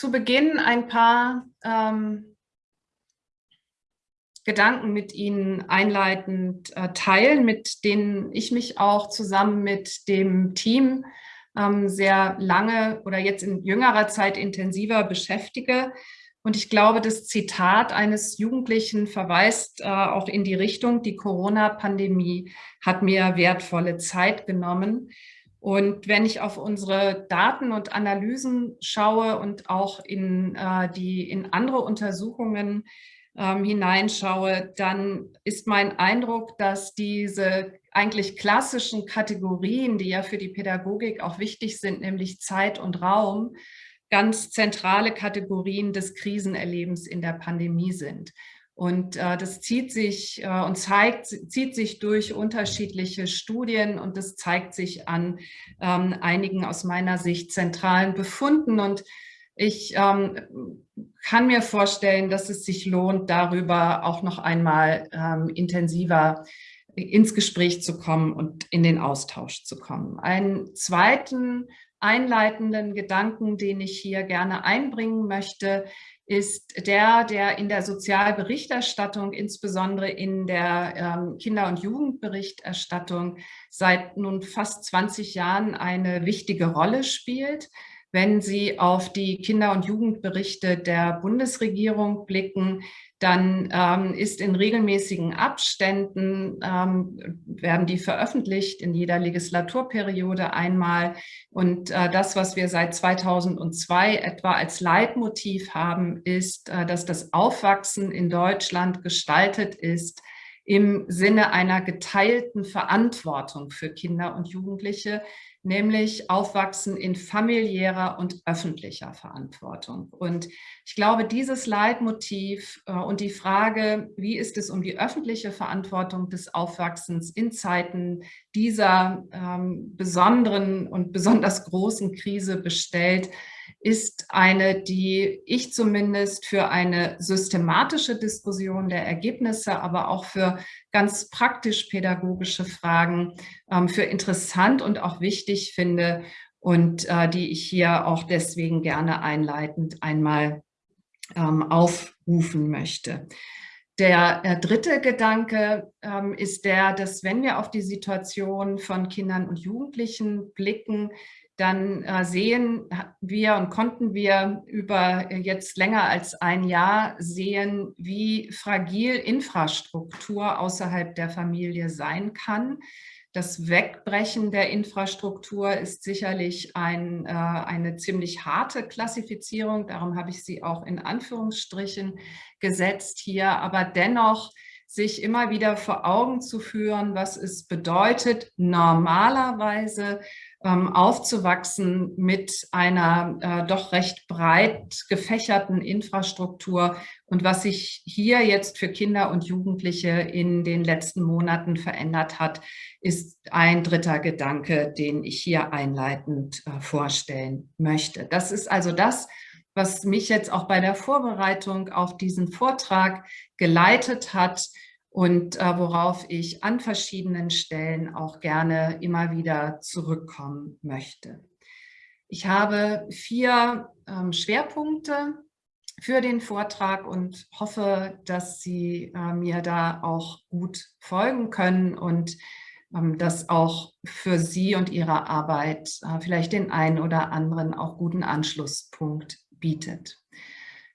zu Beginn ein paar ähm, Gedanken mit Ihnen einleitend äh, teilen, mit denen ich mich auch zusammen mit dem Team ähm, sehr lange oder jetzt in jüngerer Zeit intensiver beschäftige. Und ich glaube, das Zitat eines Jugendlichen verweist äh, auch in die Richtung, die Corona-Pandemie hat mir wertvolle Zeit genommen. Und wenn ich auf unsere Daten und Analysen schaue und auch in, äh, die, in andere Untersuchungen ähm, hineinschaue, dann ist mein Eindruck, dass diese eigentlich klassischen Kategorien, die ja für die Pädagogik auch wichtig sind, nämlich Zeit und Raum, ganz zentrale Kategorien des Krisenerlebens in der Pandemie sind. Und äh, das zieht sich äh, und zeigt, zieht sich durch unterschiedliche Studien und das zeigt sich an ähm, einigen aus meiner Sicht zentralen Befunden. Und ich ähm, kann mir vorstellen, dass es sich lohnt, darüber auch noch einmal ähm, intensiver ins Gespräch zu kommen und in den Austausch zu kommen. Einen zweiten einleitenden Gedanken, den ich hier gerne einbringen möchte, ist der, der in der Sozialberichterstattung, insbesondere in der ähm, Kinder- und Jugendberichterstattung, seit nun fast 20 Jahren eine wichtige Rolle spielt. Wenn Sie auf die Kinder- und Jugendberichte der Bundesregierung blicken, dann ähm, ist in regelmäßigen Abständen, ähm, werden die veröffentlicht in jeder Legislaturperiode einmal. Und äh, das, was wir seit 2002 etwa als Leitmotiv haben, ist, äh, dass das Aufwachsen in Deutschland gestaltet ist im Sinne einer geteilten Verantwortung für Kinder und Jugendliche, nämlich Aufwachsen in familiärer und öffentlicher Verantwortung. Und ich glaube, dieses Leitmotiv äh, und die Frage, wie ist es um die öffentliche Verantwortung des Aufwachsens in Zeiten dieser ähm, besonderen und besonders großen Krise bestellt, ist eine, die ich zumindest für eine systematische Diskussion der Ergebnisse, aber auch für ganz praktisch pädagogische Fragen ähm, für interessant und auch wichtig finde und äh, die ich hier auch deswegen gerne einleitend einmal ähm, aufrufen möchte. Der äh, dritte Gedanke ähm, ist der, dass wenn wir auf die Situation von Kindern und Jugendlichen blicken, dann äh, sehen wir und konnten wir über jetzt länger als ein Jahr sehen, wie fragil Infrastruktur außerhalb der Familie sein kann. Das Wegbrechen der Infrastruktur ist sicherlich ein, äh, eine ziemlich harte Klassifizierung. Darum habe ich sie auch in Anführungsstrichen gesetzt hier. Aber dennoch sich immer wieder vor Augen zu führen, was es bedeutet, normalerweise ähm, aufzuwachsen mit einer äh, doch recht breit gefächerten Infrastruktur und was sich hier jetzt für Kinder und Jugendliche in den letzten Monaten verändert hat, ist ein dritter Gedanke, den ich hier einleitend äh, vorstellen möchte. Das ist also das, was mich jetzt auch bei der Vorbereitung auf diesen Vortrag geleitet hat, und äh, worauf ich an verschiedenen Stellen auch gerne immer wieder zurückkommen möchte. Ich habe vier ähm, Schwerpunkte für den Vortrag und hoffe, dass Sie äh, mir da auch gut folgen können und ähm, das auch für Sie und Ihre Arbeit äh, vielleicht den einen oder anderen auch guten Anschlusspunkt bietet.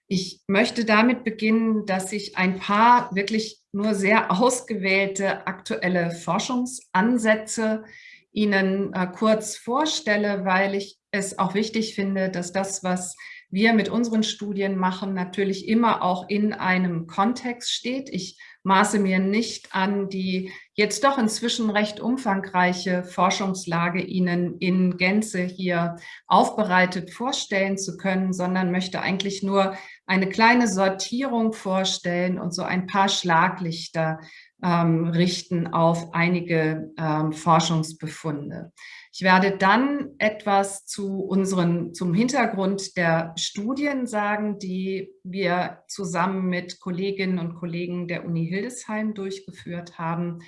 Ich möchte damit beginnen, dass ich ein paar wirklich nur sehr ausgewählte aktuelle Forschungsansätze Ihnen äh, kurz vorstelle, weil ich es auch wichtig finde, dass das, was wir mit unseren Studien machen, natürlich immer auch in einem Kontext steht. Ich maße mir nicht an, die jetzt doch inzwischen recht umfangreiche Forschungslage Ihnen in Gänze hier aufbereitet vorstellen zu können, sondern möchte eigentlich nur eine kleine Sortierung vorstellen und so ein paar Schlaglichter ähm, richten auf einige ähm, Forschungsbefunde. Ich werde dann etwas zu unseren, zum Hintergrund der Studien sagen, die wir zusammen mit Kolleginnen und Kollegen der Uni Hildesheim durchgeführt haben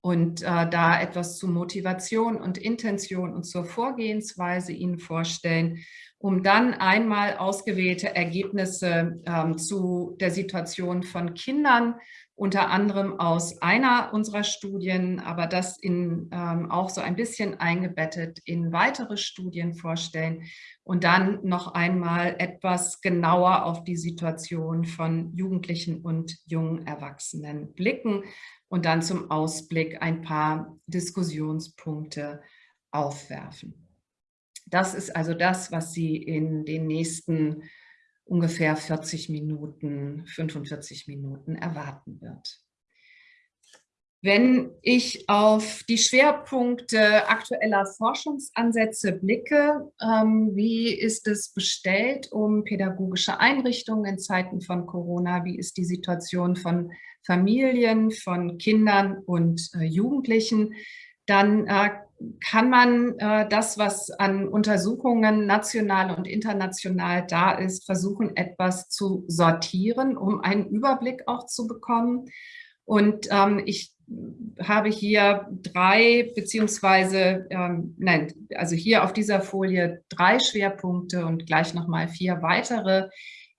und äh, da etwas zu Motivation und Intention und zur Vorgehensweise Ihnen vorstellen, um dann einmal ausgewählte Ergebnisse ähm, zu der Situation von Kindern, unter anderem aus einer unserer Studien, aber das in, ähm, auch so ein bisschen eingebettet in weitere Studien vorstellen und dann noch einmal etwas genauer auf die Situation von Jugendlichen und jungen Erwachsenen blicken und dann zum Ausblick ein paar Diskussionspunkte aufwerfen. Das ist also das, was Sie in den nächsten ungefähr 40 Minuten, 45 Minuten erwarten wird. Wenn ich auf die Schwerpunkte aktueller Forschungsansätze blicke, ähm, wie ist es bestellt um pädagogische Einrichtungen in Zeiten von Corona? Wie ist die Situation von Familien, von Kindern und äh, Jugendlichen? Dann äh, kann man äh, das, was an Untersuchungen national und international da ist, versuchen, etwas zu sortieren, um einen Überblick auch zu bekommen. Und ähm, ich habe hier drei, beziehungsweise, ähm, nein, also hier auf dieser Folie drei Schwerpunkte und gleich nochmal vier weitere,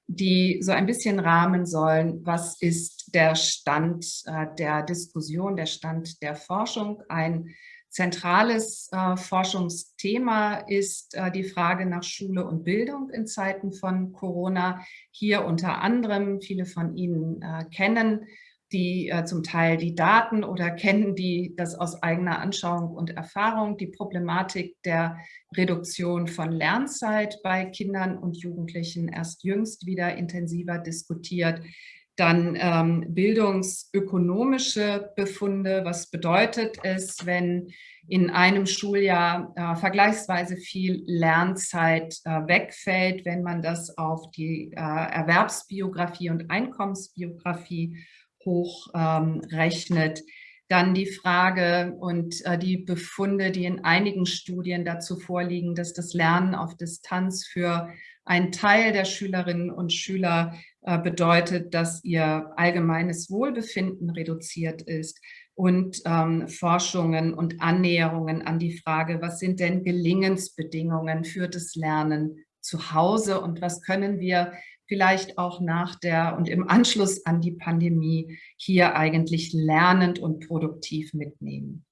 die so ein bisschen rahmen sollen, was ist der Stand äh, der Diskussion, der Stand der Forschung. Ein zentrales äh, Forschungsthema ist äh, die Frage nach Schule und Bildung in Zeiten von Corona. Hier unter anderem, viele von Ihnen äh, kennen die äh, zum Teil die Daten oder kennen die das aus eigener Anschauung und Erfahrung, die Problematik der Reduktion von Lernzeit bei Kindern und Jugendlichen erst jüngst wieder intensiver diskutiert. Dann ähm, bildungsökonomische Befunde, was bedeutet es, wenn in einem Schuljahr äh, vergleichsweise viel Lernzeit äh, wegfällt, wenn man das auf die äh, Erwerbsbiografie und Einkommensbiografie hochrechnet. Ähm, Dann die Frage und äh, die Befunde, die in einigen Studien dazu vorliegen, dass das Lernen auf Distanz für einen Teil der Schülerinnen und Schüler äh, bedeutet, dass ihr allgemeines Wohlbefinden reduziert ist und ähm, Forschungen und Annäherungen an die Frage, was sind denn Gelingensbedingungen für das Lernen zu Hause und was können wir vielleicht auch nach der und im Anschluss an die Pandemie hier eigentlich lernend und produktiv mitnehmen.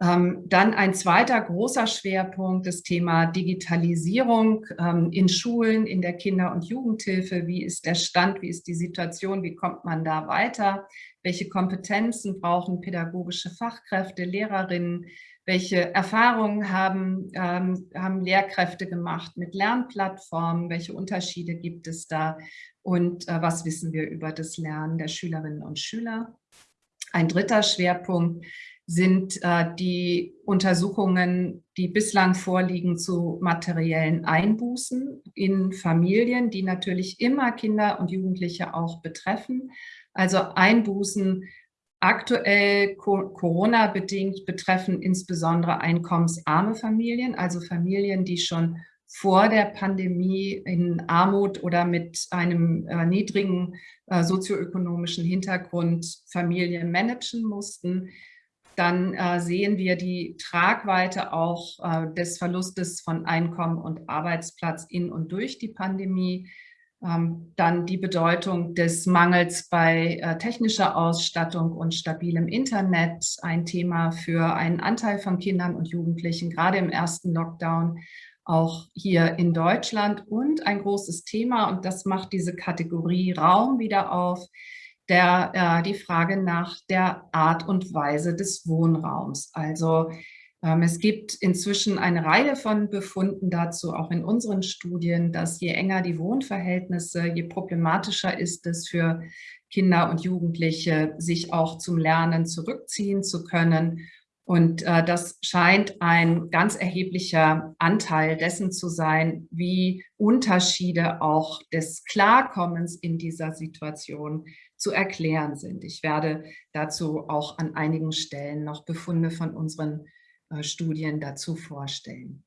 Ähm, dann ein zweiter großer Schwerpunkt, das Thema Digitalisierung ähm, in Schulen, in der Kinder- und Jugendhilfe. Wie ist der Stand, wie ist die Situation, wie kommt man da weiter? Welche Kompetenzen brauchen pädagogische Fachkräfte, Lehrerinnen? Welche Erfahrungen haben, ähm, haben Lehrkräfte gemacht mit Lernplattformen? Welche Unterschiede gibt es da? Und äh, was wissen wir über das Lernen der Schülerinnen und Schüler? Ein dritter Schwerpunkt sind äh, die Untersuchungen, die bislang vorliegen zu materiellen Einbußen in Familien, die natürlich immer Kinder und Jugendliche auch betreffen. Also Einbußen Aktuell Corona-bedingt betreffen insbesondere einkommensarme Familien, also Familien, die schon vor der Pandemie in Armut oder mit einem äh, niedrigen äh, sozioökonomischen Hintergrund Familien managen mussten. Dann äh, sehen wir die Tragweite auch äh, des Verlustes von Einkommen und Arbeitsplatz in und durch die Pandemie. Ähm, dann die Bedeutung des Mangels bei äh, technischer Ausstattung und stabilem Internet, ein Thema für einen Anteil von Kindern und Jugendlichen, gerade im ersten Lockdown, auch hier in Deutschland. Und ein großes Thema, und das macht diese Kategorie Raum wieder auf, der, äh, die Frage nach der Art und Weise des Wohnraums. Also es gibt inzwischen eine Reihe von Befunden dazu, auch in unseren Studien, dass je enger die Wohnverhältnisse, je problematischer ist es für Kinder und Jugendliche, sich auch zum Lernen zurückziehen zu können. Und äh, das scheint ein ganz erheblicher Anteil dessen zu sein, wie Unterschiede auch des Klarkommens in dieser Situation zu erklären sind. Ich werde dazu auch an einigen Stellen noch Befunde von unseren Studien dazu vorstellen.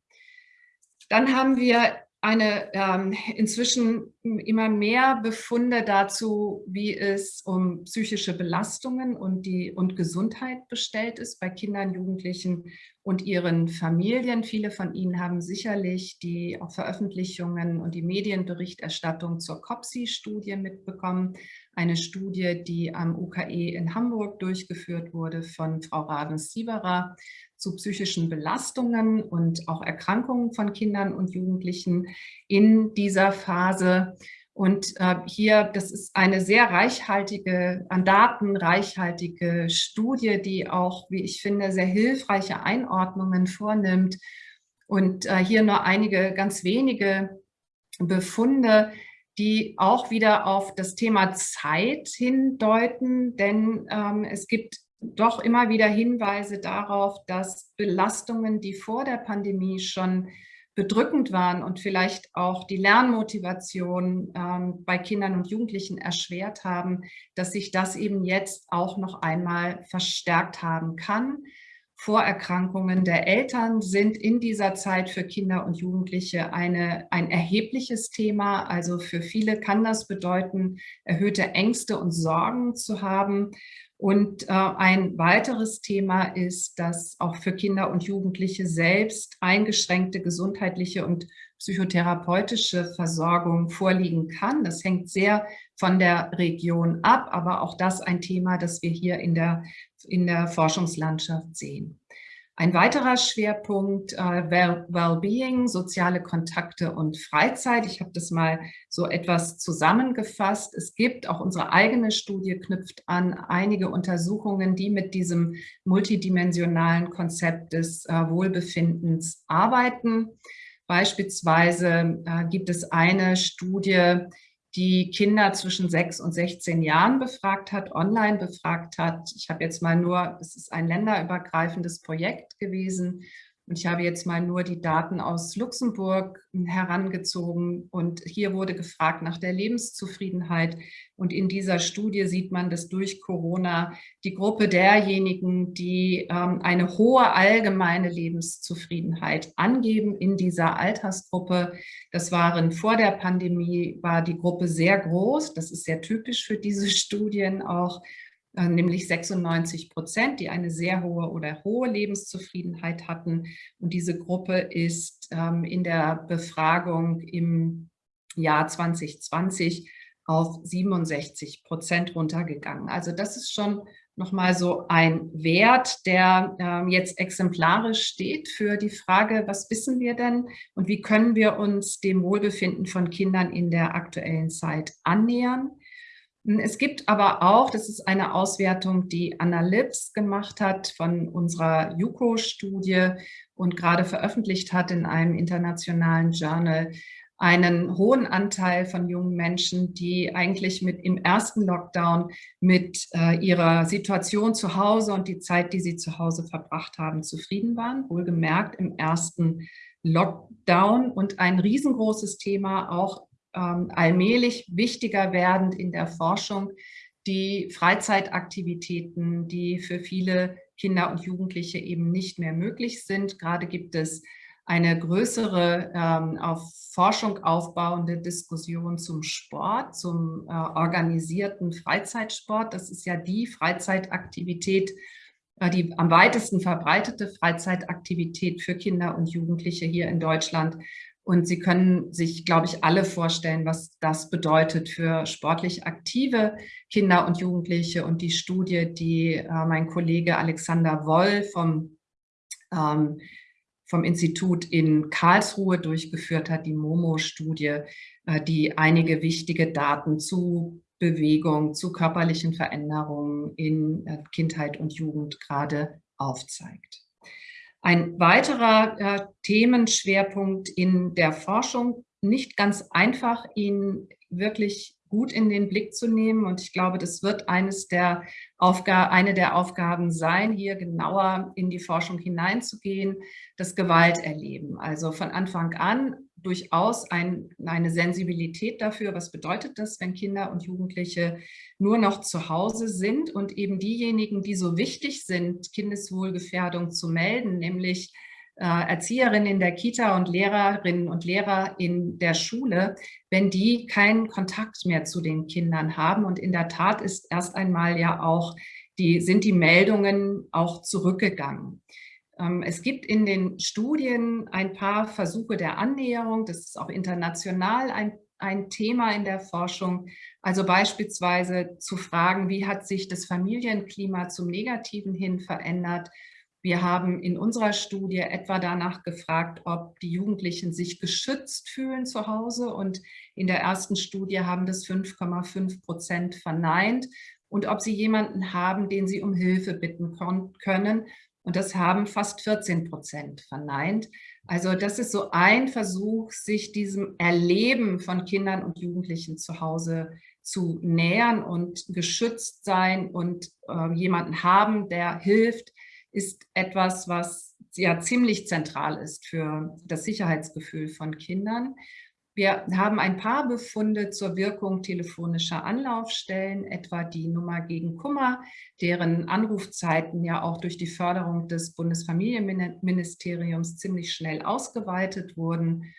Dann haben wir eine ähm, inzwischen immer mehr Befunde dazu, wie es um psychische Belastungen und, die, und Gesundheit bestellt ist bei Kindern, Jugendlichen und ihren Familien. Viele von Ihnen haben sicherlich die Veröffentlichungen und die Medienberichterstattung zur COPSI-Studie mitbekommen. Eine Studie, die am UKE in Hamburg durchgeführt wurde von Frau Ravens-Sieberer zu psychischen Belastungen und auch Erkrankungen von Kindern und Jugendlichen in dieser Phase. Und äh, hier, das ist eine sehr reichhaltige, an Daten reichhaltige Studie, die auch, wie ich finde, sehr hilfreiche Einordnungen vornimmt. Und äh, hier nur einige ganz wenige Befunde, die auch wieder auf das Thema Zeit hindeuten, denn ähm, es gibt doch immer wieder Hinweise darauf, dass Belastungen, die vor der Pandemie schon bedrückend waren und vielleicht auch die Lernmotivation ähm, bei Kindern und Jugendlichen erschwert haben, dass sich das eben jetzt auch noch einmal verstärkt haben kann. Vorerkrankungen der Eltern sind in dieser Zeit für Kinder und Jugendliche eine, ein erhebliches Thema. Also für viele kann das bedeuten, erhöhte Ängste und Sorgen zu haben. Und äh, ein weiteres Thema ist, dass auch für Kinder und Jugendliche selbst eingeschränkte gesundheitliche und psychotherapeutische Versorgung vorliegen kann. Das hängt sehr von der Region ab, aber auch das ein Thema, das wir hier in der, in der Forschungslandschaft sehen. Ein weiterer Schwerpunkt, äh, Wellbeing, soziale Kontakte und Freizeit. Ich habe das mal so etwas zusammengefasst. Es gibt, auch unsere eigene Studie knüpft an, einige Untersuchungen, die mit diesem multidimensionalen Konzept des äh, Wohlbefindens arbeiten. Beispielsweise äh, gibt es eine Studie, die Kinder zwischen 6 und 16 Jahren befragt hat, online befragt hat. Ich habe jetzt mal nur, es ist ein länderübergreifendes Projekt gewesen und ich habe jetzt mal nur die Daten aus Luxemburg herangezogen und hier wurde gefragt nach der Lebenszufriedenheit. Und in dieser Studie sieht man, dass durch Corona die Gruppe derjenigen, die ähm, eine hohe allgemeine Lebenszufriedenheit angeben in dieser Altersgruppe, das waren vor der Pandemie, war die Gruppe sehr groß. Das ist sehr typisch für diese Studien auch. Äh, nämlich 96 Prozent, die eine sehr hohe oder hohe Lebenszufriedenheit hatten. Und diese Gruppe ist ähm, in der Befragung im Jahr 2020 auf 67 Prozent runtergegangen. Also das ist schon nochmal so ein Wert, der ähm, jetzt exemplarisch steht für die Frage, was wissen wir denn und wie können wir uns dem Wohlbefinden von Kindern in der aktuellen Zeit annähern. Es gibt aber auch, das ist eine Auswertung, die Anna Lips gemacht hat von unserer JUCO-Studie und gerade veröffentlicht hat in einem internationalen Journal, einen hohen Anteil von jungen Menschen, die eigentlich mit im ersten Lockdown mit äh, ihrer Situation zu Hause und die Zeit, die sie zu Hause verbracht haben, zufrieden waren. Wohlgemerkt im ersten Lockdown und ein riesengroßes Thema auch allmählich wichtiger werdend in der Forschung, die Freizeitaktivitäten, die für viele Kinder und Jugendliche eben nicht mehr möglich sind. Gerade gibt es eine größere ähm, auf Forschung aufbauende Diskussion zum Sport, zum äh, organisierten Freizeitsport. Das ist ja die Freizeitaktivität, äh, die am weitesten verbreitete Freizeitaktivität für Kinder und Jugendliche hier in Deutschland. Und Sie können sich, glaube ich, alle vorstellen, was das bedeutet für sportlich aktive Kinder und Jugendliche. Und die Studie, die äh, mein Kollege Alexander Woll vom, ähm, vom Institut in Karlsruhe durchgeführt hat, die MOMO-Studie, äh, die einige wichtige Daten zu Bewegung, zu körperlichen Veränderungen in äh, Kindheit und Jugend gerade aufzeigt. Ein weiterer äh, Themenschwerpunkt in der Forschung, nicht ganz einfach, ihn wirklich gut in den Blick zu nehmen. Und ich glaube, das wird eines der Aufgaben, eine der Aufgaben sein, hier genauer in die Forschung hineinzugehen, das Gewalterleben. Also von Anfang an durchaus ein, eine Sensibilität dafür, was bedeutet das, wenn Kinder und Jugendliche nur noch zu Hause sind und eben diejenigen, die so wichtig sind, Kindeswohlgefährdung zu melden, nämlich äh, Erzieherinnen in der Kita und Lehrerinnen und Lehrer in der Schule, wenn die keinen Kontakt mehr zu den Kindern haben. Und in der Tat ist erst einmal ja auch die, sind die Meldungen auch zurückgegangen. Ähm, es gibt in den Studien ein paar Versuche der Annäherung. Das ist auch international ein, ein Thema in der Forschung. Also beispielsweise zu fragen, wie hat sich das Familienklima zum Negativen hin verändert? Wir haben in unserer Studie etwa danach gefragt, ob die Jugendlichen sich geschützt fühlen zu Hause. Und in der ersten Studie haben das 5,5 Prozent verneint. Und ob sie jemanden haben, den sie um Hilfe bitten können. Und das haben fast 14 Prozent verneint. Also das ist so ein Versuch, sich diesem Erleben von Kindern und Jugendlichen zu Hause zu nähern und geschützt sein und äh, jemanden haben, der hilft, ist etwas, was ja ziemlich zentral ist für das Sicherheitsgefühl von Kindern. Wir haben ein paar Befunde zur Wirkung telefonischer Anlaufstellen, etwa die Nummer gegen Kummer, deren Anrufzeiten ja auch durch die Förderung des Bundesfamilienministeriums ziemlich schnell ausgeweitet wurden.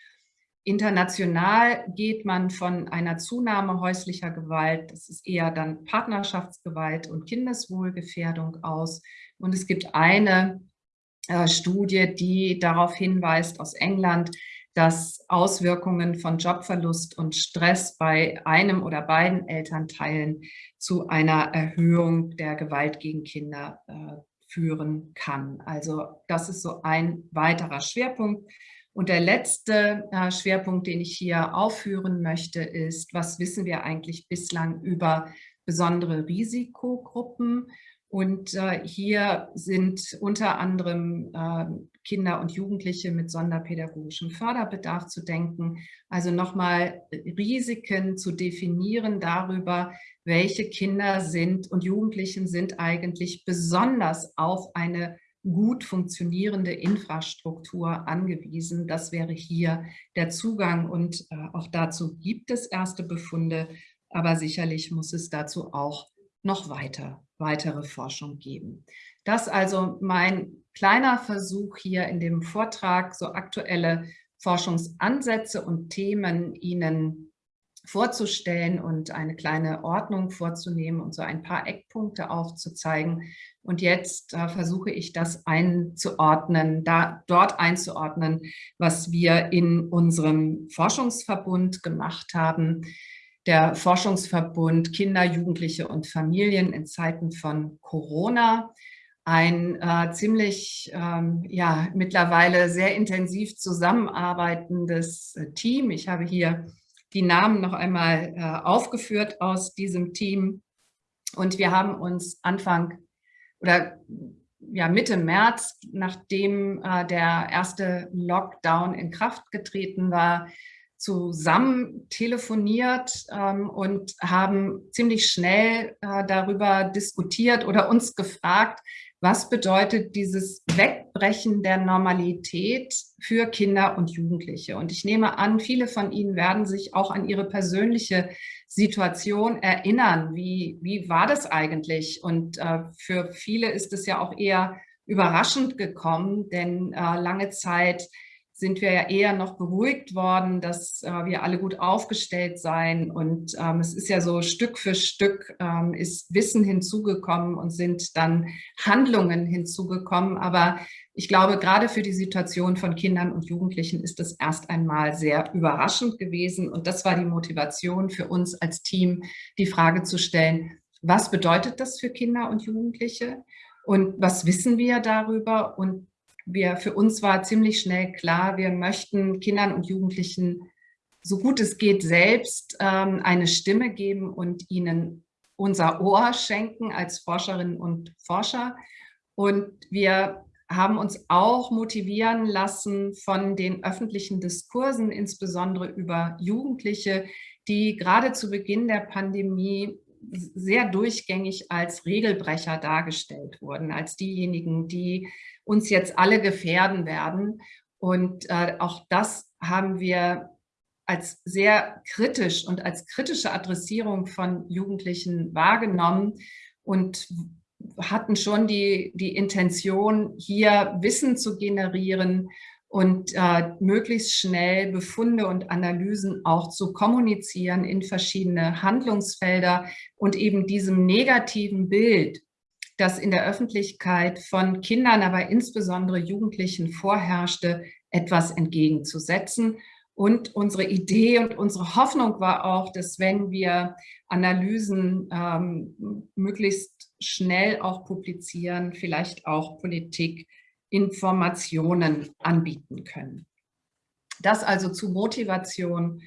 International geht man von einer Zunahme häuslicher Gewalt, das ist eher dann Partnerschaftsgewalt und Kindeswohlgefährdung aus. Und es gibt eine äh, Studie, die darauf hinweist aus England, dass Auswirkungen von Jobverlust und Stress bei einem oder beiden Elternteilen zu einer Erhöhung der Gewalt gegen Kinder äh, führen kann. Also das ist so ein weiterer Schwerpunkt. Und der letzte äh, Schwerpunkt, den ich hier aufführen möchte, ist, was wissen wir eigentlich bislang über besondere Risikogruppen? Und äh, hier sind unter anderem äh, Kinder und Jugendliche mit sonderpädagogischem Förderbedarf zu denken. Also nochmal Risiken zu definieren darüber, welche Kinder sind und Jugendlichen sind eigentlich besonders auf eine gut funktionierende Infrastruktur angewiesen. Das wäre hier der Zugang und äh, auch dazu gibt es erste Befunde, aber sicherlich muss es dazu auch noch weiter, weitere Forschung geben. Das also mein kleiner Versuch hier in dem Vortrag, so aktuelle Forschungsansätze und Themen Ihnen vorzustellen und eine kleine Ordnung vorzunehmen und so ein paar Eckpunkte aufzuzeigen. Und jetzt äh, versuche ich das einzuordnen, da, dort einzuordnen, was wir in unserem Forschungsverbund gemacht haben der Forschungsverbund Kinder, Jugendliche und Familien in Zeiten von Corona. Ein äh, ziemlich, ähm, ja, mittlerweile sehr intensiv zusammenarbeitendes äh, Team. Ich habe hier die Namen noch einmal äh, aufgeführt aus diesem Team. Und wir haben uns Anfang oder ja, Mitte März, nachdem äh, der erste Lockdown in Kraft getreten war, zusammen telefoniert ähm, und haben ziemlich schnell äh, darüber diskutiert oder uns gefragt, was bedeutet dieses Wegbrechen der Normalität für Kinder und Jugendliche? Und ich nehme an, viele von Ihnen werden sich auch an ihre persönliche Situation erinnern. Wie, wie war das eigentlich? Und äh, für viele ist es ja auch eher überraschend gekommen, denn äh, lange Zeit sind wir ja eher noch beruhigt worden, dass äh, wir alle gut aufgestellt seien. Und ähm, es ist ja so Stück für Stück ähm, ist Wissen hinzugekommen und sind dann Handlungen hinzugekommen. Aber ich glaube, gerade für die Situation von Kindern und Jugendlichen ist das erst einmal sehr überraschend gewesen. Und das war die Motivation für uns als Team, die Frage zu stellen, was bedeutet das für Kinder und Jugendliche? Und was wissen wir darüber? Und wir, für uns war ziemlich schnell klar, wir möchten Kindern und Jugendlichen so gut es geht selbst ähm, eine Stimme geben und ihnen unser Ohr schenken als Forscherinnen und Forscher. Und wir haben uns auch motivieren lassen von den öffentlichen Diskursen, insbesondere über Jugendliche, die gerade zu Beginn der Pandemie sehr durchgängig als Regelbrecher dargestellt wurden, als diejenigen, die uns jetzt alle gefährden werden. Und äh, auch das haben wir als sehr kritisch und als kritische Adressierung von Jugendlichen wahrgenommen und hatten schon die, die Intention, hier Wissen zu generieren und äh, möglichst schnell Befunde und Analysen auch zu kommunizieren in verschiedene Handlungsfelder und eben diesem negativen Bild, das in der Öffentlichkeit von Kindern, aber insbesondere Jugendlichen vorherrschte, etwas entgegenzusetzen. Und unsere Idee und unsere Hoffnung war auch, dass wenn wir Analysen ähm, möglichst schnell auch publizieren, vielleicht auch Politik Informationen anbieten können. Das also zu Motivation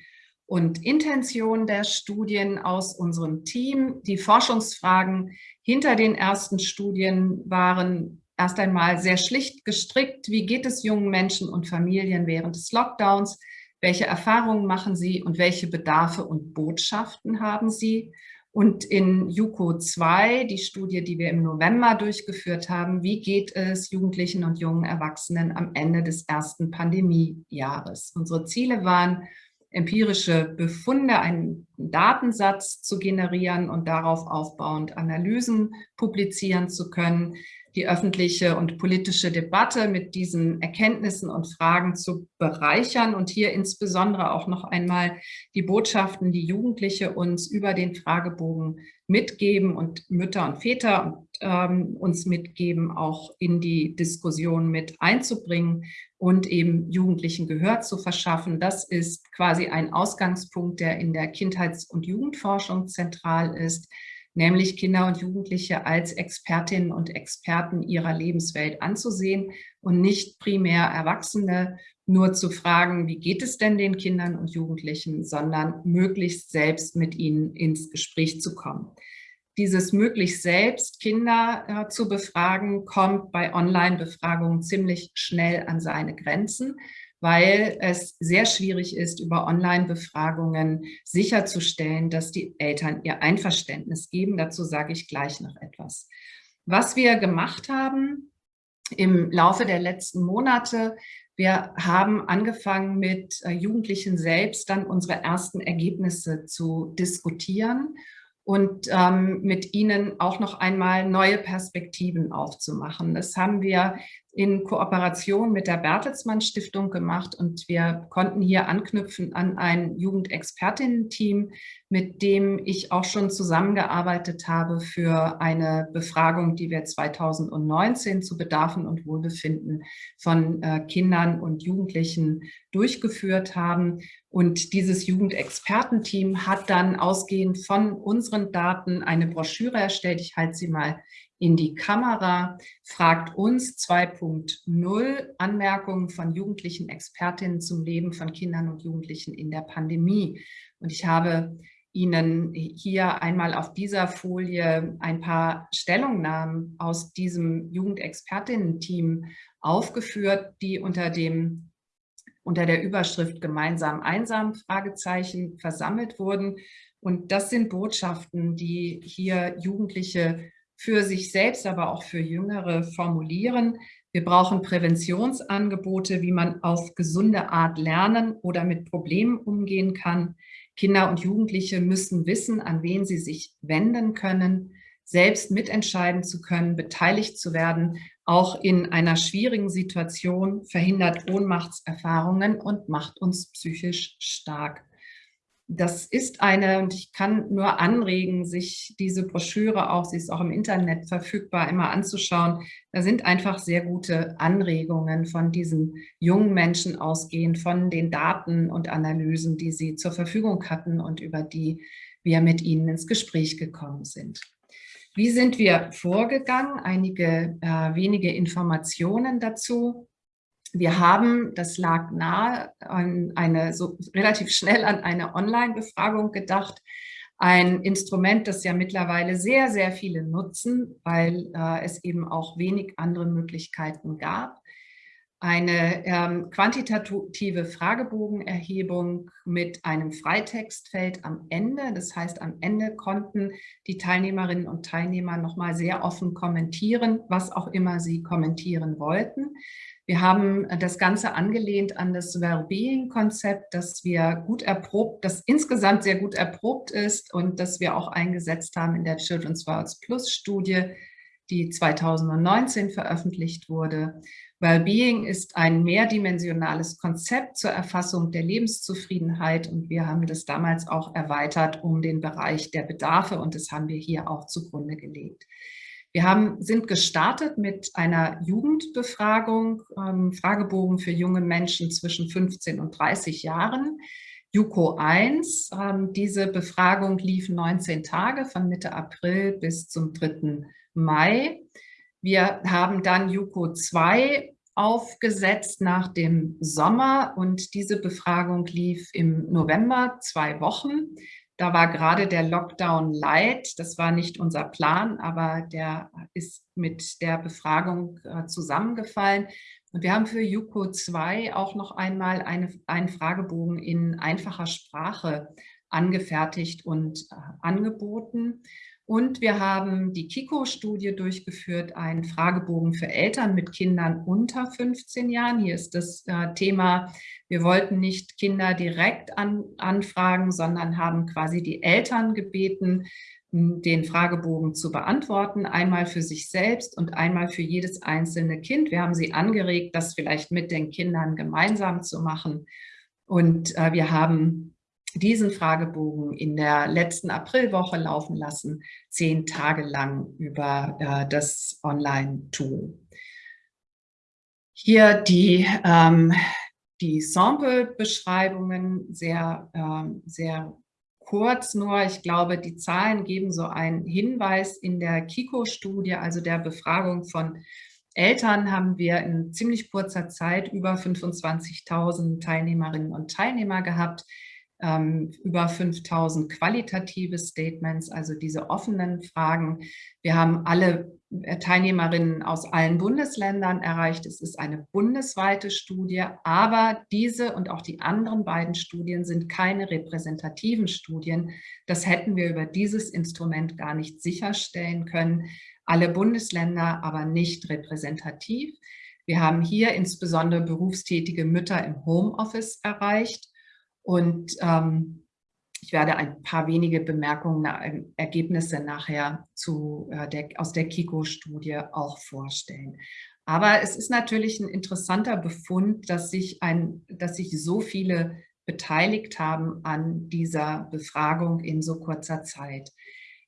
und Intention der Studien aus unserem Team. Die Forschungsfragen hinter den ersten Studien waren erst einmal sehr schlicht gestrickt. Wie geht es jungen Menschen und Familien während des Lockdowns? Welche Erfahrungen machen sie und welche Bedarfe und Botschaften haben sie? Und in JUCO 2, die Studie, die wir im November durchgeführt haben, wie geht es Jugendlichen und jungen Erwachsenen am Ende des ersten Pandemiejahres? Unsere Ziele waren, empirische Befunde, einen Datensatz zu generieren und darauf aufbauend Analysen publizieren zu können, die öffentliche und politische Debatte mit diesen Erkenntnissen und Fragen zu bereichern und hier insbesondere auch noch einmal die Botschaften, die Jugendliche uns über den Fragebogen mitgeben und Mütter und Väter ähm, uns mitgeben, auch in die Diskussion mit einzubringen und eben Jugendlichen Gehör zu verschaffen. Das ist quasi ein Ausgangspunkt, der in der Kindheits- und Jugendforschung zentral ist nämlich Kinder und Jugendliche als Expertinnen und Experten ihrer Lebenswelt anzusehen und nicht primär Erwachsene nur zu fragen, wie geht es denn den Kindern und Jugendlichen, sondern möglichst selbst mit ihnen ins Gespräch zu kommen. Dieses möglichst selbst Kinder äh, zu befragen, kommt bei Online-Befragungen ziemlich schnell an seine Grenzen weil es sehr schwierig ist, über Online-Befragungen sicherzustellen, dass die Eltern ihr Einverständnis geben. Dazu sage ich gleich noch etwas. Was wir gemacht haben im Laufe der letzten Monate, wir haben angefangen mit äh, Jugendlichen selbst dann unsere ersten Ergebnisse zu diskutieren und ähm, mit ihnen auch noch einmal neue Perspektiven aufzumachen. Das haben wir in Kooperation mit der Bertelsmann Stiftung gemacht und wir konnten hier anknüpfen an ein Jugendexpertinnen-Team, mit dem ich auch schon zusammengearbeitet habe für eine Befragung, die wir 2019 zu Bedarfen und Wohlbefinden von äh, Kindern und Jugendlichen durchgeführt haben. Und dieses Jugendexpertenteam hat dann ausgehend von unseren Daten eine Broschüre erstellt. Ich halte sie mal in die Kamera, fragt uns 2.0 Anmerkungen von jugendlichen Expertinnen zum Leben von Kindern und Jugendlichen in der Pandemie. Und ich habe Ihnen hier einmal auf dieser Folie ein paar Stellungnahmen aus diesem Jugendexpertinnen-Team aufgeführt, die unter dem unter der Überschrift Gemeinsam einsam Fragezeichen versammelt wurden. Und das sind Botschaften, die hier Jugendliche für sich selbst, aber auch für Jüngere formulieren. Wir brauchen Präventionsangebote, wie man auf gesunde Art lernen oder mit Problemen umgehen kann. Kinder und Jugendliche müssen wissen, an wen sie sich wenden können, selbst mitentscheiden zu können, beteiligt zu werden, auch in einer schwierigen Situation, verhindert Ohnmachtserfahrungen und macht uns psychisch stark das ist eine, und ich kann nur anregen, sich diese Broschüre auch, sie ist auch im Internet verfügbar, immer anzuschauen. Da sind einfach sehr gute Anregungen von diesen jungen Menschen ausgehend, von den Daten und Analysen, die sie zur Verfügung hatten und über die wir mit ihnen ins Gespräch gekommen sind. Wie sind wir vorgegangen? Einige äh, wenige Informationen dazu. Wir haben, das lag nahe, eine, so relativ schnell an eine Online-Befragung gedacht. Ein Instrument, das ja mittlerweile sehr, sehr viele nutzen, weil äh, es eben auch wenig andere Möglichkeiten gab. Eine ähm, quantitative Fragebogenerhebung mit einem Freitextfeld am Ende. Das heißt, am Ende konnten die Teilnehmerinnen und Teilnehmer nochmal sehr offen kommentieren, was auch immer sie kommentieren wollten. Wir haben äh, das Ganze angelehnt an das Wellbeing-Konzept, das wir gut erprobt, das insgesamt sehr gut erprobt ist und das wir auch eingesetzt haben in der Children's Worlds Plus Studie. die 2019 veröffentlicht wurde. Wellbeing ist ein mehrdimensionales Konzept zur Erfassung der Lebenszufriedenheit und wir haben das damals auch erweitert um den Bereich der Bedarfe und das haben wir hier auch zugrunde gelegt. Wir haben, sind gestartet mit einer Jugendbefragung, ähm, Fragebogen für junge Menschen zwischen 15 und 30 Jahren. JUCO 1, ähm, diese Befragung lief 19 Tage von Mitte April bis zum 3. Mai. Wir haben dann JUCO 2 aufgesetzt nach dem Sommer und diese Befragung lief im November zwei Wochen. Da war gerade der Lockdown light. Das war nicht unser Plan, aber der ist mit der Befragung äh, zusammengefallen. Und wir haben für JUCO 2 auch noch einmal eine, einen Fragebogen in einfacher Sprache angefertigt und äh, angeboten. Und wir haben die KIKO-Studie durchgeführt, einen Fragebogen für Eltern mit Kindern unter 15 Jahren. Hier ist das äh, Thema, wir wollten nicht Kinder direkt an, anfragen, sondern haben quasi die Eltern gebeten, den Fragebogen zu beantworten, einmal für sich selbst und einmal für jedes einzelne Kind. Wir haben sie angeregt, das vielleicht mit den Kindern gemeinsam zu machen. Und äh, wir haben diesen Fragebogen in der letzten Aprilwoche laufen lassen, zehn Tage lang über äh, das Online-Tool. Hier die, ähm, die Sample-Beschreibungen sehr, ähm, sehr kurz nur. Ich glaube, die Zahlen geben so einen Hinweis in der KIKO-Studie, also der Befragung von Eltern haben wir in ziemlich kurzer Zeit über 25.000 Teilnehmerinnen und Teilnehmer gehabt ähm, über 5000 qualitative Statements, also diese offenen Fragen. Wir haben alle äh, Teilnehmerinnen aus allen Bundesländern erreicht. Es ist eine bundesweite Studie, aber diese und auch die anderen beiden Studien sind keine repräsentativen Studien. Das hätten wir über dieses Instrument gar nicht sicherstellen können. Alle Bundesländer aber nicht repräsentativ. Wir haben hier insbesondere berufstätige Mütter im Homeoffice erreicht und ähm, ich werde ein paar wenige Bemerkungen, äh, Ergebnisse nachher zu, äh, der, aus der KIKO-Studie auch vorstellen. Aber es ist natürlich ein interessanter Befund, dass sich, ein, dass sich so viele beteiligt haben an dieser Befragung in so kurzer Zeit.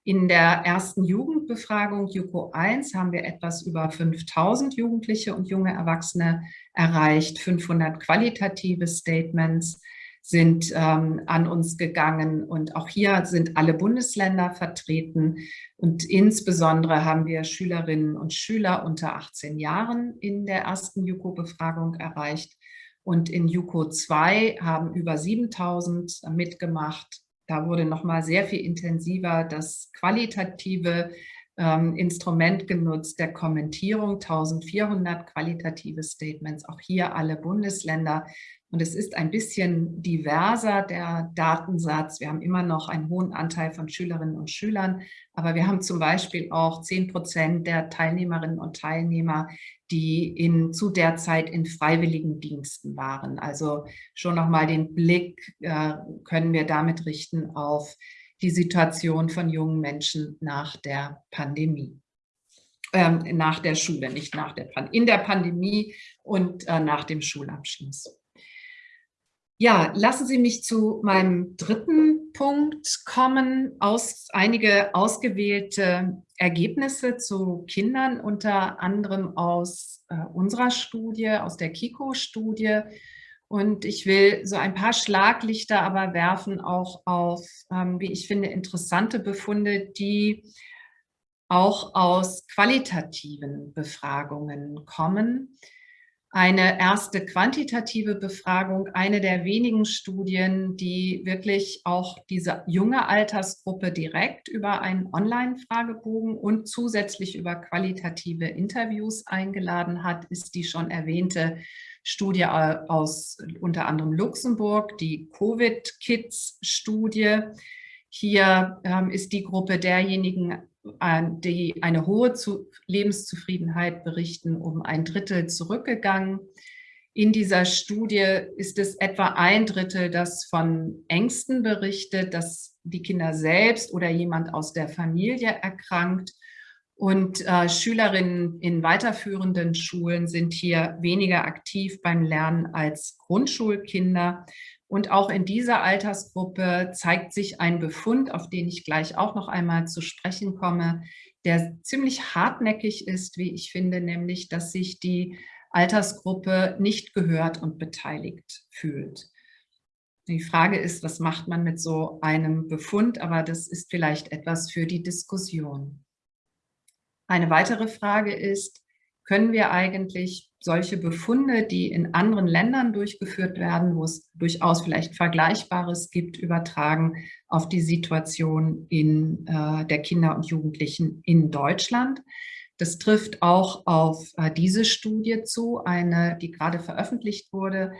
In der ersten Jugendbefragung JUKO 1 haben wir etwas über 5000 Jugendliche und junge Erwachsene erreicht, 500 qualitative Statements, sind ähm, an uns gegangen. Und auch hier sind alle Bundesländer vertreten. Und insbesondere haben wir Schülerinnen und Schüler unter 18 Jahren in der ersten JUKO-Befragung erreicht. Und in JUKO 2 haben über 7000 mitgemacht. Da wurde nochmal sehr viel intensiver das qualitative ähm, Instrument genutzt der Kommentierung, 1400 qualitative Statements, auch hier alle Bundesländer und es ist ein bisschen diverser, der Datensatz. Wir haben immer noch einen hohen Anteil von Schülerinnen und Schülern, aber wir haben zum Beispiel auch 10 Prozent der Teilnehmerinnen und Teilnehmer, die in, zu der Zeit in freiwilligen Diensten waren. Also schon nochmal den Blick äh, können wir damit richten auf die Situation von jungen Menschen nach der Pandemie. Ähm, nach der Schule, nicht nach der Pandemie, in der Pandemie und äh, nach dem Schulabschluss. Ja, lassen Sie mich zu meinem dritten Punkt kommen. Aus, einige ausgewählte Ergebnisse zu Kindern, unter anderem aus äh, unserer Studie, aus der KIKO-Studie. Und ich will so ein paar Schlaglichter aber werfen auch auf, ähm, wie ich finde, interessante Befunde, die auch aus qualitativen Befragungen kommen eine erste quantitative Befragung, eine der wenigen Studien, die wirklich auch diese junge Altersgruppe direkt über einen Online-Fragebogen und zusätzlich über qualitative Interviews eingeladen hat, ist die schon erwähnte Studie aus unter anderem Luxemburg, die Covid-Kids-Studie. Hier ähm, ist die Gruppe derjenigen die eine hohe Lebenszufriedenheit berichten, um ein Drittel zurückgegangen. In dieser Studie ist es etwa ein Drittel, das von Ängsten berichtet, dass die Kinder selbst oder jemand aus der Familie erkrankt. Und äh, Schülerinnen in weiterführenden Schulen sind hier weniger aktiv beim Lernen als Grundschulkinder. Und auch in dieser Altersgruppe zeigt sich ein Befund, auf den ich gleich auch noch einmal zu sprechen komme, der ziemlich hartnäckig ist, wie ich finde, nämlich, dass sich die Altersgruppe nicht gehört und beteiligt fühlt. Die Frage ist, was macht man mit so einem Befund, aber das ist vielleicht etwas für die Diskussion. Eine weitere Frage ist, können wir eigentlich solche Befunde, die in anderen Ländern durchgeführt werden, wo es durchaus vielleicht Vergleichbares gibt, übertragen auf die Situation in, äh, der Kinder und Jugendlichen in Deutschland. Das trifft auch auf äh, diese Studie zu, eine, die gerade veröffentlicht wurde,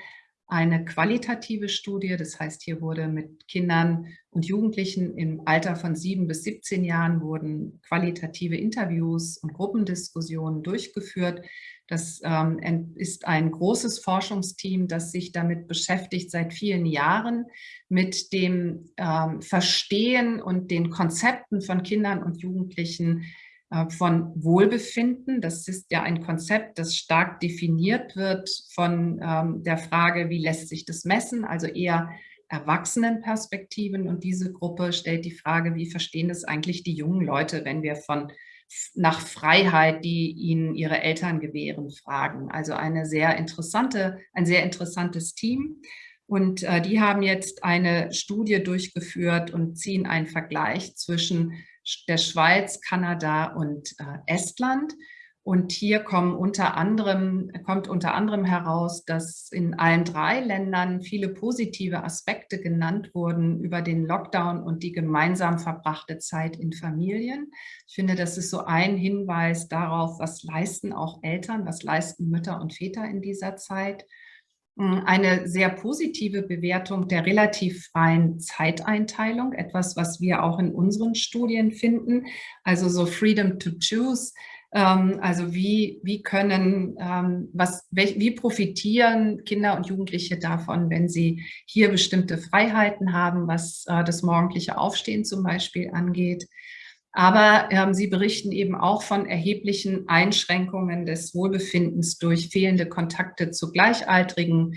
eine qualitative Studie. Das heißt, hier wurde mit Kindern und Jugendlichen im Alter von sieben bis 17 Jahren wurden qualitative Interviews und Gruppendiskussionen durchgeführt. Das ähm, ist ein großes Forschungsteam, das sich damit beschäftigt seit vielen Jahren mit dem ähm, Verstehen und den Konzepten von Kindern und Jugendlichen äh, von Wohlbefinden. Das ist ja ein Konzept, das stark definiert wird von ähm, der Frage, wie lässt sich das messen, also eher Erwachsenenperspektiven. Und diese Gruppe stellt die Frage, wie verstehen das eigentlich die jungen Leute, wenn wir von nach Freiheit, die ihnen ihre Eltern gewähren, fragen. Also eine sehr interessante, ein sehr interessantes Team. Und äh, die haben jetzt eine Studie durchgeführt und ziehen einen Vergleich zwischen der Schweiz, Kanada und äh, Estland. Und hier kommen unter anderem, kommt unter anderem heraus, dass in allen drei Ländern viele positive Aspekte genannt wurden über den Lockdown und die gemeinsam verbrachte Zeit in Familien. Ich finde, das ist so ein Hinweis darauf, was leisten auch Eltern, was leisten Mütter und Väter in dieser Zeit. Hm, eine sehr positive Bewertung der relativ freien Zeiteinteilung, etwas, was wir auch in unseren Studien finden, also so Freedom to Choose, also wie, wie können, ähm, was, wie profitieren Kinder und Jugendliche davon, wenn sie hier bestimmte Freiheiten haben, was äh, das morgendliche Aufstehen zum Beispiel angeht. Aber ähm, sie berichten eben auch von erheblichen Einschränkungen des Wohlbefindens durch fehlende Kontakte zu Gleichaltrigen,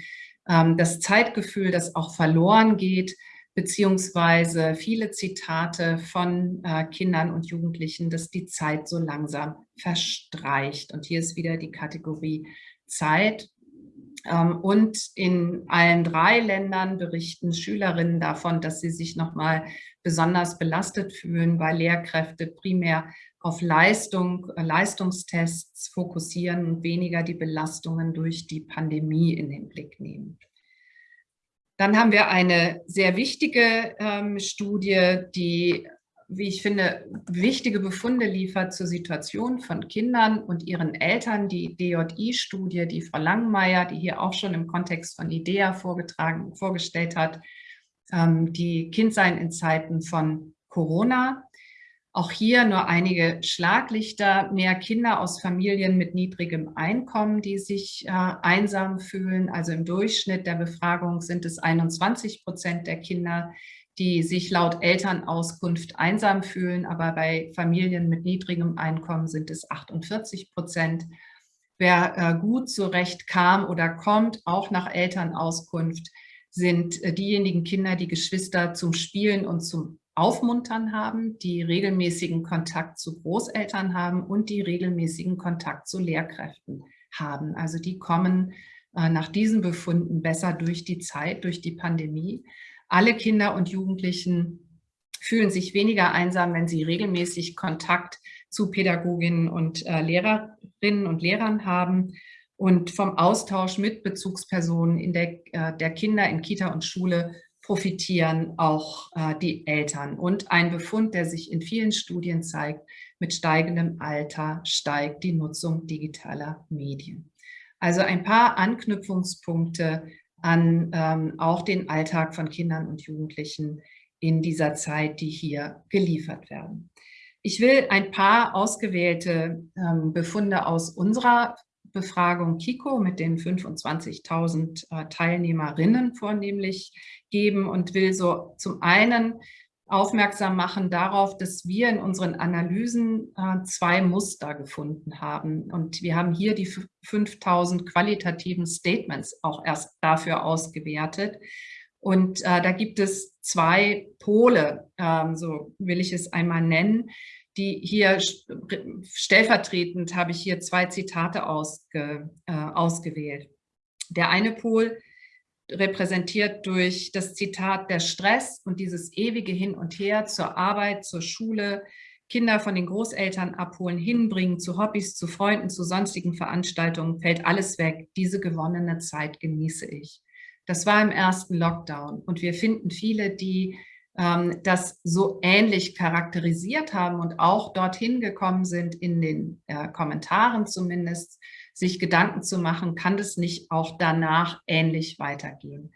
ähm, das Zeitgefühl, das auch verloren geht, beziehungsweise viele Zitate von äh, Kindern und Jugendlichen, dass die Zeit so langsam verstreicht. Und hier ist wieder die Kategorie Zeit. Ähm, und in allen drei Ländern berichten Schülerinnen davon, dass sie sich nochmal besonders belastet fühlen, weil Lehrkräfte primär auf Leistung, äh, Leistungstests fokussieren und weniger die Belastungen durch die Pandemie in den Blick nehmen. Dann haben wir eine sehr wichtige ähm, Studie, die, wie ich finde, wichtige Befunde liefert zur Situation von Kindern und ihren Eltern. Die DJI-Studie, die Frau Langmeier, die hier auch schon im Kontext von IDEA vorgetragen, vorgestellt hat, ähm, die Kindsein in Zeiten von Corona. Auch hier nur einige Schlaglichter, mehr Kinder aus Familien mit niedrigem Einkommen, die sich äh, einsam fühlen. Also im Durchschnitt der Befragung sind es 21 Prozent der Kinder, die sich laut Elternauskunft einsam fühlen, aber bei Familien mit niedrigem Einkommen sind es 48 Prozent. Wer äh, gut zurecht kam oder kommt, auch nach Elternauskunft, sind äh, diejenigen Kinder, die Geschwister zum Spielen und zum Aufmuntern haben, die regelmäßigen Kontakt zu Großeltern haben und die regelmäßigen Kontakt zu Lehrkräften haben. Also die kommen äh, nach diesen Befunden besser durch die Zeit, durch die Pandemie. Alle Kinder und Jugendlichen fühlen sich weniger einsam, wenn sie regelmäßig Kontakt zu Pädagoginnen und äh, Lehrerinnen und Lehrern haben und vom Austausch mit Bezugspersonen in der, äh, der Kinder in Kita und Schule profitieren auch äh, die Eltern. Und ein Befund, der sich in vielen Studien zeigt, mit steigendem Alter steigt die Nutzung digitaler Medien. Also ein paar Anknüpfungspunkte an ähm, auch den Alltag von Kindern und Jugendlichen in dieser Zeit, die hier geliefert werden. Ich will ein paar ausgewählte ähm, Befunde aus unserer Befragung KIKO mit den 25.000 äh, Teilnehmerinnen vornehmlich geben und will so zum einen aufmerksam machen darauf, dass wir in unseren Analysen äh, zwei Muster gefunden haben. Und wir haben hier die 5000 qualitativen Statements auch erst dafür ausgewertet. Und äh, da gibt es zwei Pole, ähm, so will ich es einmal nennen, die hier stellvertretend habe ich hier zwei Zitate ausge, äh, ausgewählt. Der eine Pol repräsentiert durch das Zitat der Stress und dieses ewige Hin und Her zur Arbeit, zur Schule, Kinder von den Großeltern abholen, hinbringen zu Hobbys, zu Freunden, zu sonstigen Veranstaltungen, fällt alles weg. Diese gewonnene Zeit genieße ich. Das war im ersten Lockdown und wir finden viele, die ähm, das so ähnlich charakterisiert haben und auch dorthin gekommen sind, in den äh, Kommentaren zumindest, sich Gedanken zu machen, kann das nicht auch danach ähnlich weitergehen.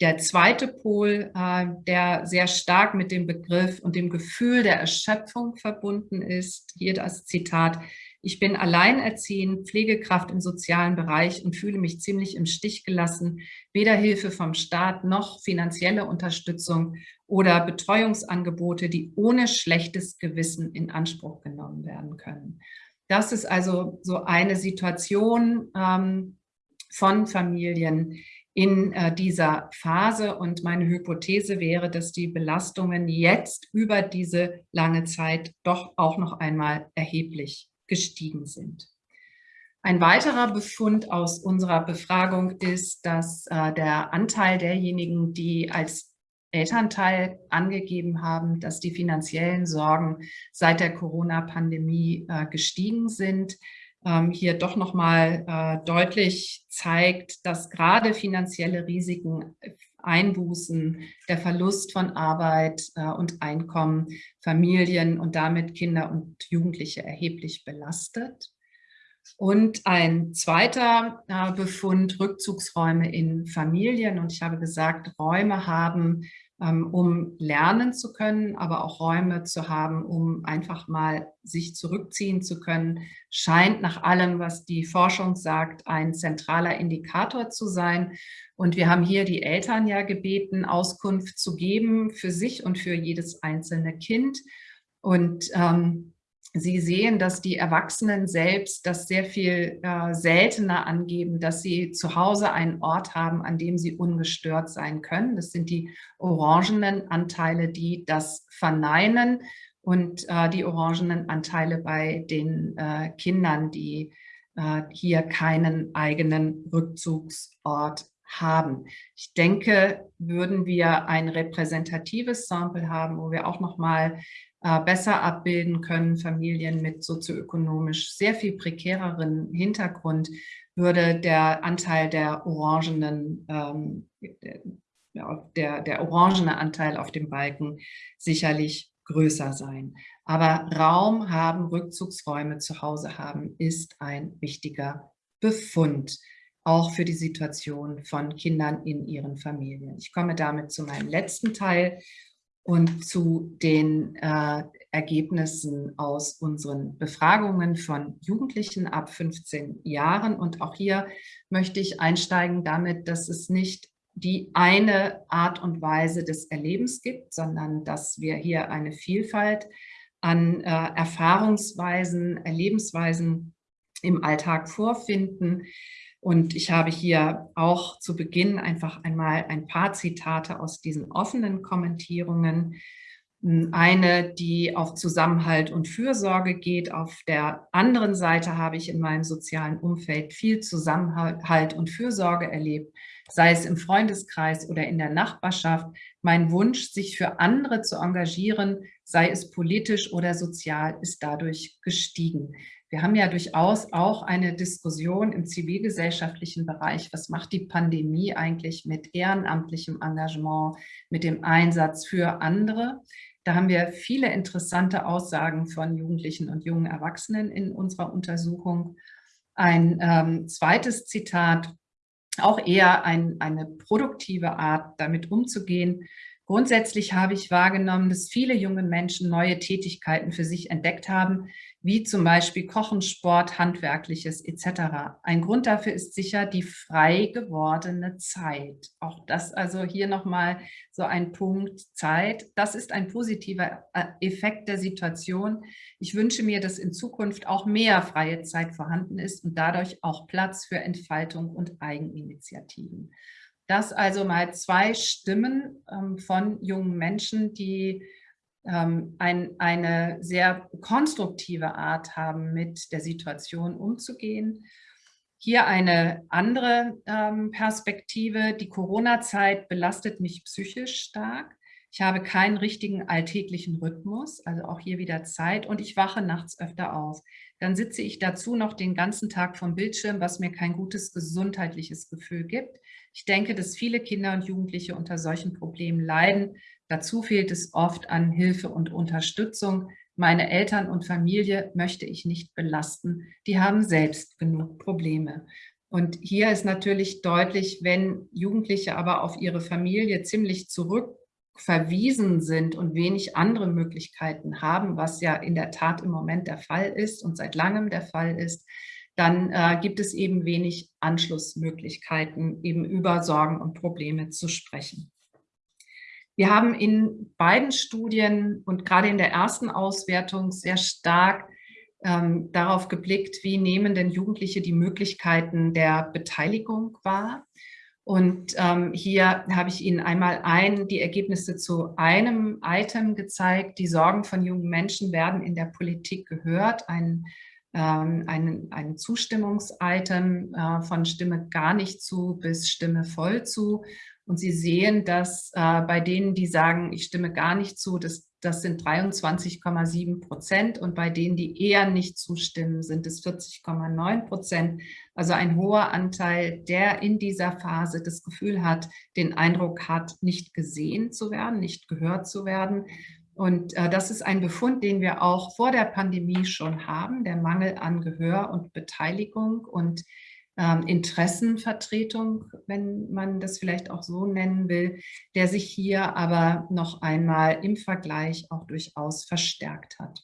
Der zweite Pol, äh, der sehr stark mit dem Begriff und dem Gefühl der Erschöpfung verbunden ist, hier das Zitat, ich bin alleinerziehend, Pflegekraft im sozialen Bereich und fühle mich ziemlich im Stich gelassen. Weder Hilfe vom Staat noch finanzielle Unterstützung oder Betreuungsangebote, die ohne schlechtes Gewissen in Anspruch genommen werden können. Das ist also so eine Situation ähm, von Familien in äh, dieser Phase. Und meine Hypothese wäre, dass die Belastungen jetzt über diese lange Zeit doch auch noch einmal erheblich gestiegen sind. Ein weiterer Befund aus unserer Befragung ist, dass äh, der Anteil derjenigen, die als Elternteil angegeben haben, dass die finanziellen Sorgen seit der Corona-Pandemie äh, gestiegen sind, ähm, hier doch nochmal äh, deutlich zeigt, dass gerade finanzielle Risiken, Einbußen, der Verlust von Arbeit äh, und Einkommen Familien und damit Kinder und Jugendliche erheblich belastet. Und ein zweiter äh, Befund, Rückzugsräume in Familien. Und ich habe gesagt, Räume haben um lernen zu können, aber auch Räume zu haben, um einfach mal sich zurückziehen zu können, scheint nach allem, was die Forschung sagt, ein zentraler Indikator zu sein. Und wir haben hier die Eltern ja gebeten, Auskunft zu geben für sich und für jedes einzelne Kind. Und ähm, Sie sehen, dass die Erwachsenen selbst das sehr viel äh, seltener angeben, dass sie zu Hause einen Ort haben, an dem sie ungestört sein können. Das sind die orangenen Anteile, die das verneinen und äh, die orangenen Anteile bei den äh, Kindern, die äh, hier keinen eigenen Rückzugsort haben. Ich denke, würden wir ein repräsentatives Sample haben, wo wir auch noch mal besser abbilden können, Familien mit sozioökonomisch sehr viel prekäreren Hintergrund, würde der Anteil der orangenen, ähm, der, der orangene Anteil auf dem Balken sicherlich größer sein. Aber Raum haben, Rückzugsräume zu Hause haben, ist ein wichtiger Befund, auch für die Situation von Kindern in ihren Familien. Ich komme damit zu meinem letzten Teil und zu den äh, Ergebnissen aus unseren Befragungen von Jugendlichen ab 15 Jahren. Und auch hier möchte ich einsteigen damit, dass es nicht die eine Art und Weise des Erlebens gibt, sondern dass wir hier eine Vielfalt an äh, Erfahrungsweisen, Erlebensweisen im Alltag vorfinden, und ich habe hier auch zu Beginn einfach einmal ein paar Zitate aus diesen offenen Kommentierungen. Eine, die auf Zusammenhalt und Fürsorge geht. Auf der anderen Seite habe ich in meinem sozialen Umfeld viel Zusammenhalt und Fürsorge erlebt, sei es im Freundeskreis oder in der Nachbarschaft. Mein Wunsch, sich für andere zu engagieren, sei es politisch oder sozial, ist dadurch gestiegen. Wir haben ja durchaus auch eine Diskussion im zivilgesellschaftlichen Bereich. Was macht die Pandemie eigentlich mit ehrenamtlichem Engagement, mit dem Einsatz für andere? Da haben wir viele interessante Aussagen von Jugendlichen und jungen Erwachsenen in unserer Untersuchung. Ein ähm, zweites Zitat, auch eher ein, eine produktive Art, damit umzugehen, Grundsätzlich habe ich wahrgenommen, dass viele junge Menschen neue Tätigkeiten für sich entdeckt haben, wie zum Beispiel Kochen, Sport, Handwerkliches etc. Ein Grund dafür ist sicher die frei gewordene Zeit. Auch das also hier nochmal so ein Punkt Zeit. Das ist ein positiver äh, Effekt der Situation. Ich wünsche mir, dass in Zukunft auch mehr freie Zeit vorhanden ist und dadurch auch Platz für Entfaltung und Eigeninitiativen. Das also mal zwei Stimmen ähm, von jungen Menschen, die ähm, ein, eine sehr konstruktive Art haben, mit der Situation umzugehen. Hier eine andere ähm, Perspektive. Die Corona-Zeit belastet mich psychisch stark. Ich habe keinen richtigen alltäglichen Rhythmus, also auch hier wieder Zeit und ich wache nachts öfter auf. Dann sitze ich dazu noch den ganzen Tag vom Bildschirm, was mir kein gutes gesundheitliches Gefühl gibt. Ich denke, dass viele Kinder und Jugendliche unter solchen Problemen leiden, Dazu fehlt es oft an Hilfe und Unterstützung. Meine Eltern und Familie möchte ich nicht belasten. Die haben selbst genug Probleme. Und hier ist natürlich deutlich, wenn Jugendliche aber auf ihre Familie ziemlich zurückverwiesen sind und wenig andere Möglichkeiten haben, was ja in der Tat im Moment der Fall ist und seit langem der Fall ist, dann äh, gibt es eben wenig Anschlussmöglichkeiten, eben über Sorgen und Probleme zu sprechen. Wir haben in beiden Studien und gerade in der ersten Auswertung sehr stark ähm, darauf geblickt, wie nehmen denn Jugendliche die Möglichkeiten der Beteiligung wahr. Und ähm, hier habe ich Ihnen einmal ein, die Ergebnisse zu einem Item gezeigt. Die Sorgen von jungen Menschen werden in der Politik gehört. Ein, ähm, ein, ein Zustimmungs-Item äh, von Stimme gar nicht zu bis Stimme voll zu. Und Sie sehen, dass äh, bei denen, die sagen, ich stimme gar nicht zu, das, das sind 23,7 Prozent und bei denen, die eher nicht zustimmen, sind es 40,9 Prozent. Also ein hoher Anteil, der in dieser Phase das Gefühl hat, den Eindruck hat, nicht gesehen zu werden, nicht gehört zu werden. Und äh, das ist ein Befund, den wir auch vor der Pandemie schon haben, der Mangel an Gehör und Beteiligung. Und ähm, Interessenvertretung, wenn man das vielleicht auch so nennen will, der sich hier aber noch einmal im Vergleich auch durchaus verstärkt hat.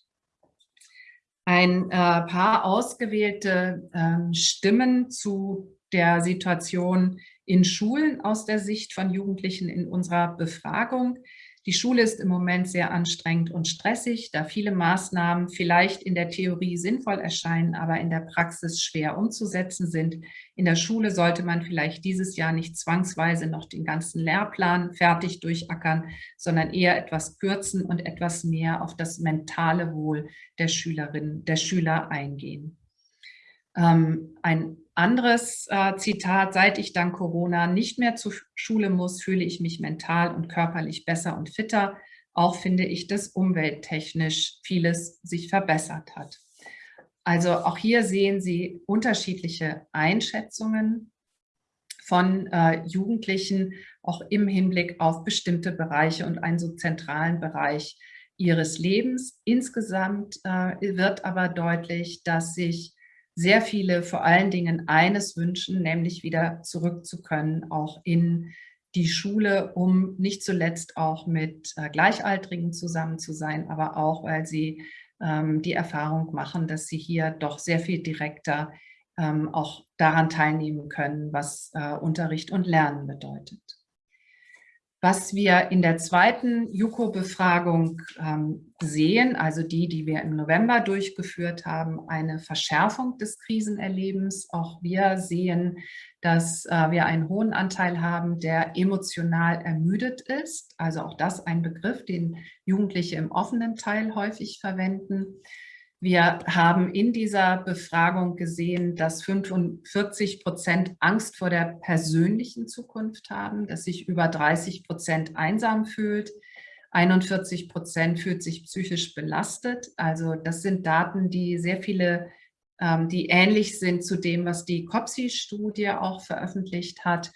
Ein äh, paar ausgewählte äh, Stimmen zu der Situation in Schulen aus der Sicht von Jugendlichen in unserer Befragung. Die Schule ist im Moment sehr anstrengend und stressig, da viele Maßnahmen vielleicht in der Theorie sinnvoll erscheinen, aber in der Praxis schwer umzusetzen sind. In der Schule sollte man vielleicht dieses Jahr nicht zwangsweise noch den ganzen Lehrplan fertig durchackern, sondern eher etwas kürzen und etwas mehr auf das mentale Wohl der Schülerinnen, der Schüler eingehen. Ähm, ein anderes äh, Zitat, seit ich dank Corona nicht mehr zur Schule muss, fühle ich mich mental und körperlich besser und fitter. Auch finde ich, dass umwelttechnisch vieles sich verbessert hat. Also auch hier sehen Sie unterschiedliche Einschätzungen von äh, Jugendlichen, auch im Hinblick auf bestimmte Bereiche und einen so zentralen Bereich ihres Lebens. Insgesamt äh, wird aber deutlich, dass sich sehr viele vor allen Dingen eines wünschen, nämlich wieder zurück zu können, auch in die Schule, um nicht zuletzt auch mit äh, Gleichaltrigen zusammen zu sein, aber auch, weil sie ähm, die Erfahrung machen, dass sie hier doch sehr viel direkter ähm, auch daran teilnehmen können, was äh, Unterricht und Lernen bedeutet. Was wir in der zweiten JUKO-Befragung ähm, sehen, also die, die wir im November durchgeführt haben, eine Verschärfung des Krisenerlebens. Auch wir sehen, dass äh, wir einen hohen Anteil haben, der emotional ermüdet ist. Also auch das ein Begriff, den Jugendliche im offenen Teil häufig verwenden. Wir haben in dieser Befragung gesehen, dass 45 Prozent Angst vor der persönlichen Zukunft haben, dass sich über 30 Prozent einsam fühlt, 41 Prozent fühlt sich psychisch belastet. Also das sind Daten, die sehr viele, ähm, die ähnlich sind zu dem, was die COPSI-Studie auch veröffentlicht hat.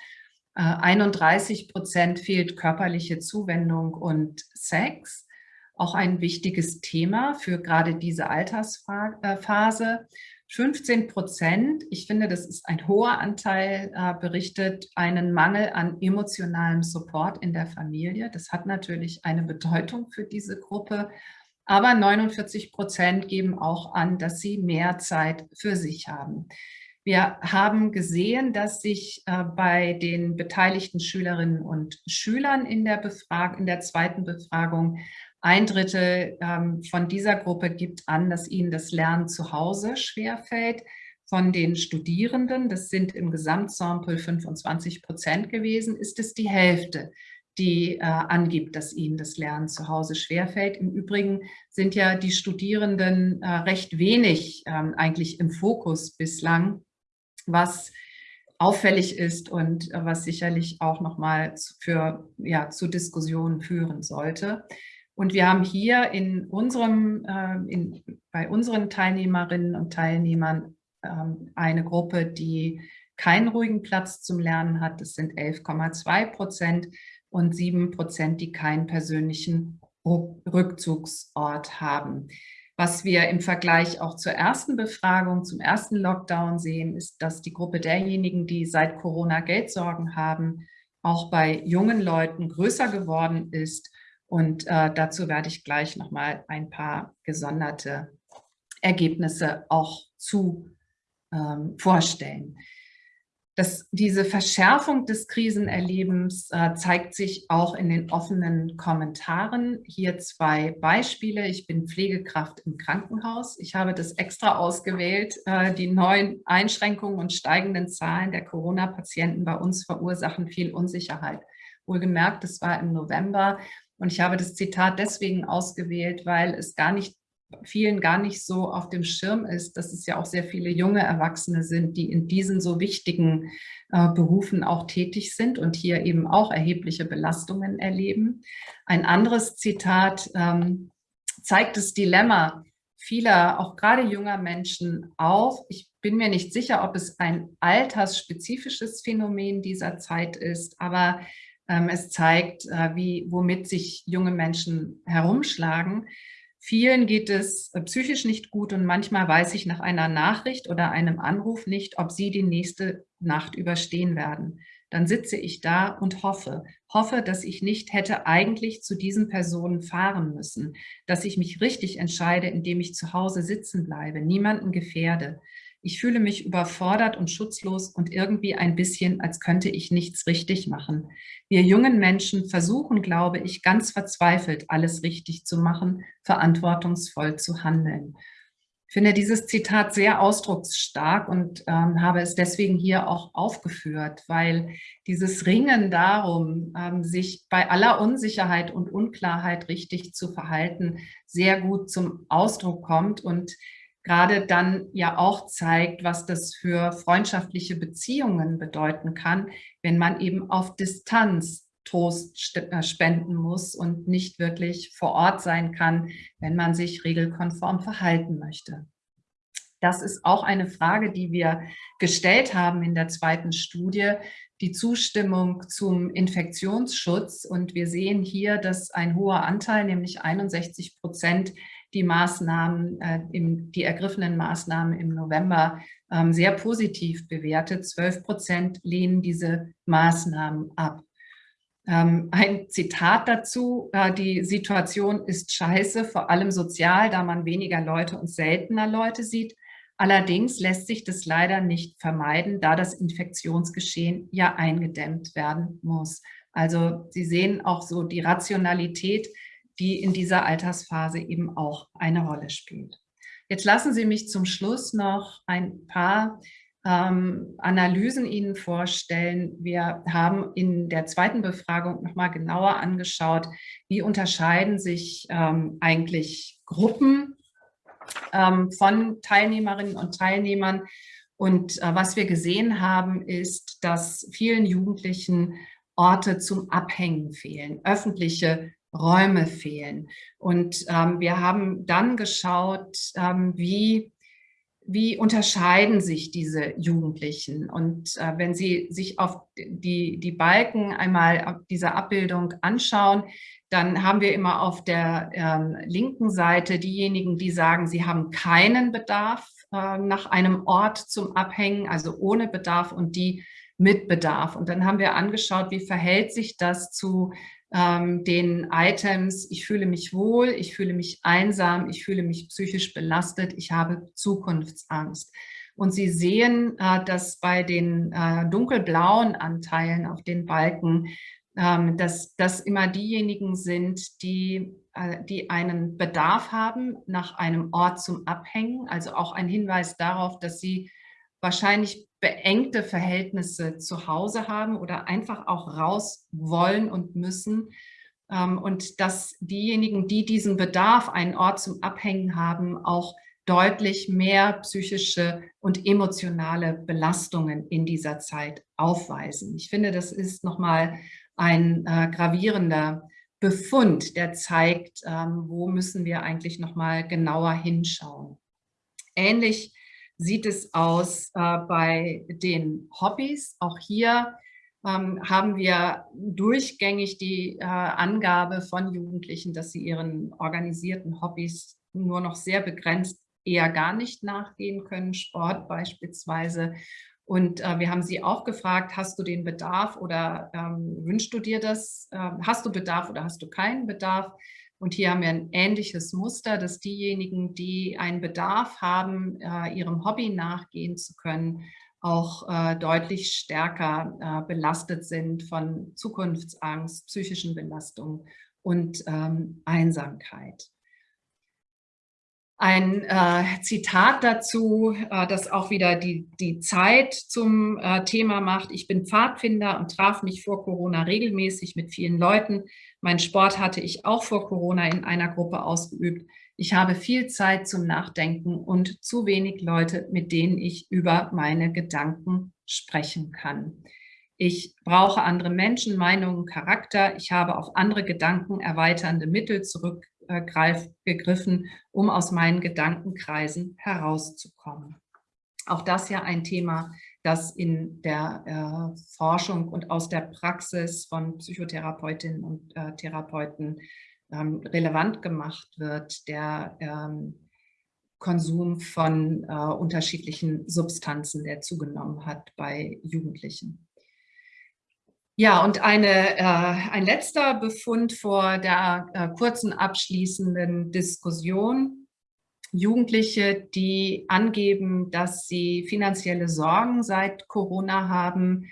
31 äh, Prozent fehlt körperliche Zuwendung und Sex auch ein wichtiges Thema für gerade diese Altersphase. 15 Prozent, ich finde, das ist ein hoher Anteil, äh, berichtet einen Mangel an emotionalem Support in der Familie. Das hat natürlich eine Bedeutung für diese Gruppe. Aber 49 Prozent geben auch an, dass sie mehr Zeit für sich haben. Wir haben gesehen, dass sich äh, bei den beteiligten Schülerinnen und Schülern in der, Befrag in der zweiten Befragung ein Drittel ähm, von dieser Gruppe gibt an, dass ihnen das Lernen zu Hause schwerfällt. Von den Studierenden, das sind im Gesamtsample 25 Prozent gewesen, ist es die Hälfte, die äh, angibt, dass ihnen das Lernen zu Hause schwerfällt. Im Übrigen sind ja die Studierenden äh, recht wenig ähm, eigentlich im Fokus bislang, was auffällig ist und äh, was sicherlich auch nochmal für, ja, zu Diskussionen führen sollte. Und wir haben hier in unserem, äh, in, bei unseren Teilnehmerinnen und Teilnehmern ähm, eine Gruppe, die keinen ruhigen Platz zum Lernen hat. Das sind 11,2 Prozent und 7 Prozent, die keinen persönlichen Rückzugsort haben. Was wir im Vergleich auch zur ersten Befragung, zum ersten Lockdown sehen, ist, dass die Gruppe derjenigen, die seit Corona Geldsorgen haben, auch bei jungen Leuten größer geworden ist und äh, dazu werde ich gleich nochmal ein paar gesonderte Ergebnisse auch zu ähm, vorstellen. Das, diese Verschärfung des Krisenerlebens äh, zeigt sich auch in den offenen Kommentaren. Hier zwei Beispiele. Ich bin Pflegekraft im Krankenhaus. Ich habe das extra ausgewählt. Äh, die neuen Einschränkungen und steigenden Zahlen der Corona-Patienten bei uns verursachen viel Unsicherheit. Wohlgemerkt, das war im November und ich habe das Zitat deswegen ausgewählt, weil es gar nicht vielen gar nicht so auf dem Schirm ist, dass es ja auch sehr viele junge Erwachsene sind, die in diesen so wichtigen äh, Berufen auch tätig sind und hier eben auch erhebliche Belastungen erleben. Ein anderes Zitat ähm, zeigt das Dilemma vieler, auch gerade junger Menschen auf. Ich bin mir nicht sicher, ob es ein altersspezifisches Phänomen dieser Zeit ist, aber es zeigt, äh, wie, womit sich junge Menschen herumschlagen. Vielen geht es äh, psychisch nicht gut und manchmal weiß ich nach einer Nachricht oder einem Anruf nicht, ob sie die nächste Nacht überstehen werden. Dann sitze ich da und hoffe, hoffe, dass ich nicht hätte eigentlich zu diesen Personen fahren müssen, dass ich mich richtig entscheide, indem ich zu Hause sitzen bleibe, niemanden gefährde. Ich fühle mich überfordert und schutzlos und irgendwie ein bisschen, als könnte ich nichts richtig machen. Wir jungen Menschen versuchen, glaube ich, ganz verzweifelt, alles richtig zu machen, verantwortungsvoll zu handeln. Ich finde dieses Zitat sehr ausdrucksstark und ähm, habe es deswegen hier auch aufgeführt, weil dieses Ringen darum, ähm, sich bei aller Unsicherheit und Unklarheit richtig zu verhalten, sehr gut zum Ausdruck kommt und gerade dann ja auch zeigt, was das für freundschaftliche Beziehungen bedeuten kann, wenn man eben auf Distanz Trost äh, spenden muss und nicht wirklich vor Ort sein kann, wenn man sich regelkonform verhalten möchte. Das ist auch eine Frage, die wir gestellt haben in der zweiten Studie, die Zustimmung zum Infektionsschutz. Und wir sehen hier, dass ein hoher Anteil, nämlich 61 Prozent, die Maßnahmen, äh, im, die ergriffenen Maßnahmen im November ähm, sehr positiv bewertet. 12 Prozent lehnen diese Maßnahmen ab. Ähm, ein Zitat dazu, äh, die Situation ist scheiße, vor allem sozial, da man weniger Leute und seltener Leute sieht. Allerdings lässt sich das leider nicht vermeiden, da das Infektionsgeschehen ja eingedämmt werden muss. Also Sie sehen auch so die Rationalität die in dieser Altersphase eben auch eine Rolle spielt. Jetzt lassen Sie mich zum Schluss noch ein paar ähm, Analysen Ihnen vorstellen. Wir haben in der zweiten Befragung nochmal genauer angeschaut, wie unterscheiden sich ähm, eigentlich Gruppen ähm, von Teilnehmerinnen und Teilnehmern. Und äh, was wir gesehen haben, ist, dass vielen Jugendlichen Orte zum Abhängen fehlen, öffentliche Räume fehlen. Und ähm, wir haben dann geschaut, ähm, wie, wie unterscheiden sich diese Jugendlichen. Und äh, wenn Sie sich auf die, die Balken einmal dieser Abbildung anschauen, dann haben wir immer auf der ähm, linken Seite diejenigen, die sagen, sie haben keinen Bedarf äh, nach einem Ort zum Abhängen, also ohne Bedarf und die mit Bedarf. Und dann haben wir angeschaut, wie verhält sich das zu ähm, den Items, ich fühle mich wohl, ich fühle mich einsam, ich fühle mich psychisch belastet, ich habe Zukunftsangst. Und Sie sehen, äh, dass bei den äh, dunkelblauen Anteilen auf den Balken, ähm, dass das immer diejenigen sind, die, äh, die einen Bedarf haben nach einem Ort zum Abhängen, also auch ein Hinweis darauf, dass sie wahrscheinlich beengte Verhältnisse zu Hause haben oder einfach auch raus wollen und müssen. Ähm, und dass diejenigen, die diesen Bedarf, einen Ort zum Abhängen haben, auch deutlich mehr psychische und emotionale Belastungen in dieser Zeit aufweisen. Ich finde, das ist nochmal ein äh, gravierender Befund, der zeigt, ähm, wo müssen wir eigentlich nochmal genauer hinschauen. Ähnlich sieht es aus äh, bei den Hobbys. Auch hier ähm, haben wir durchgängig die äh, Angabe von Jugendlichen, dass sie ihren organisierten Hobbys nur noch sehr begrenzt eher gar nicht nachgehen können, Sport beispielsweise. Und äh, wir haben sie auch gefragt, hast du den Bedarf oder ähm, wünschst du dir das? Äh, hast du Bedarf oder hast du keinen Bedarf? Und hier haben wir ein ähnliches Muster, dass diejenigen, die einen Bedarf haben, äh, ihrem Hobby nachgehen zu können, auch äh, deutlich stärker äh, belastet sind von Zukunftsangst, psychischen Belastungen und ähm, Einsamkeit. Ein äh, Zitat dazu, äh, das auch wieder die, die Zeit zum äh, Thema macht. Ich bin Pfadfinder und traf mich vor Corona regelmäßig mit vielen Leuten. Mein Sport hatte ich auch vor Corona in einer Gruppe ausgeübt. Ich habe viel Zeit zum Nachdenken und zu wenig Leute, mit denen ich über meine Gedanken sprechen kann. Ich brauche andere Menschen, Meinungen, Charakter. Ich habe auf andere Gedanken erweiternde Mittel zurück gegriffen, um aus meinen Gedankenkreisen herauszukommen. Auch das ja ein Thema, das in der äh, Forschung und aus der Praxis von Psychotherapeutinnen und äh, Therapeuten ähm, relevant gemacht wird, der ähm, Konsum von äh, unterschiedlichen Substanzen, der zugenommen hat bei Jugendlichen. Ja, und eine, äh, ein letzter Befund vor der äh, kurzen abschließenden Diskussion. Jugendliche, die angeben, dass sie finanzielle Sorgen seit Corona haben,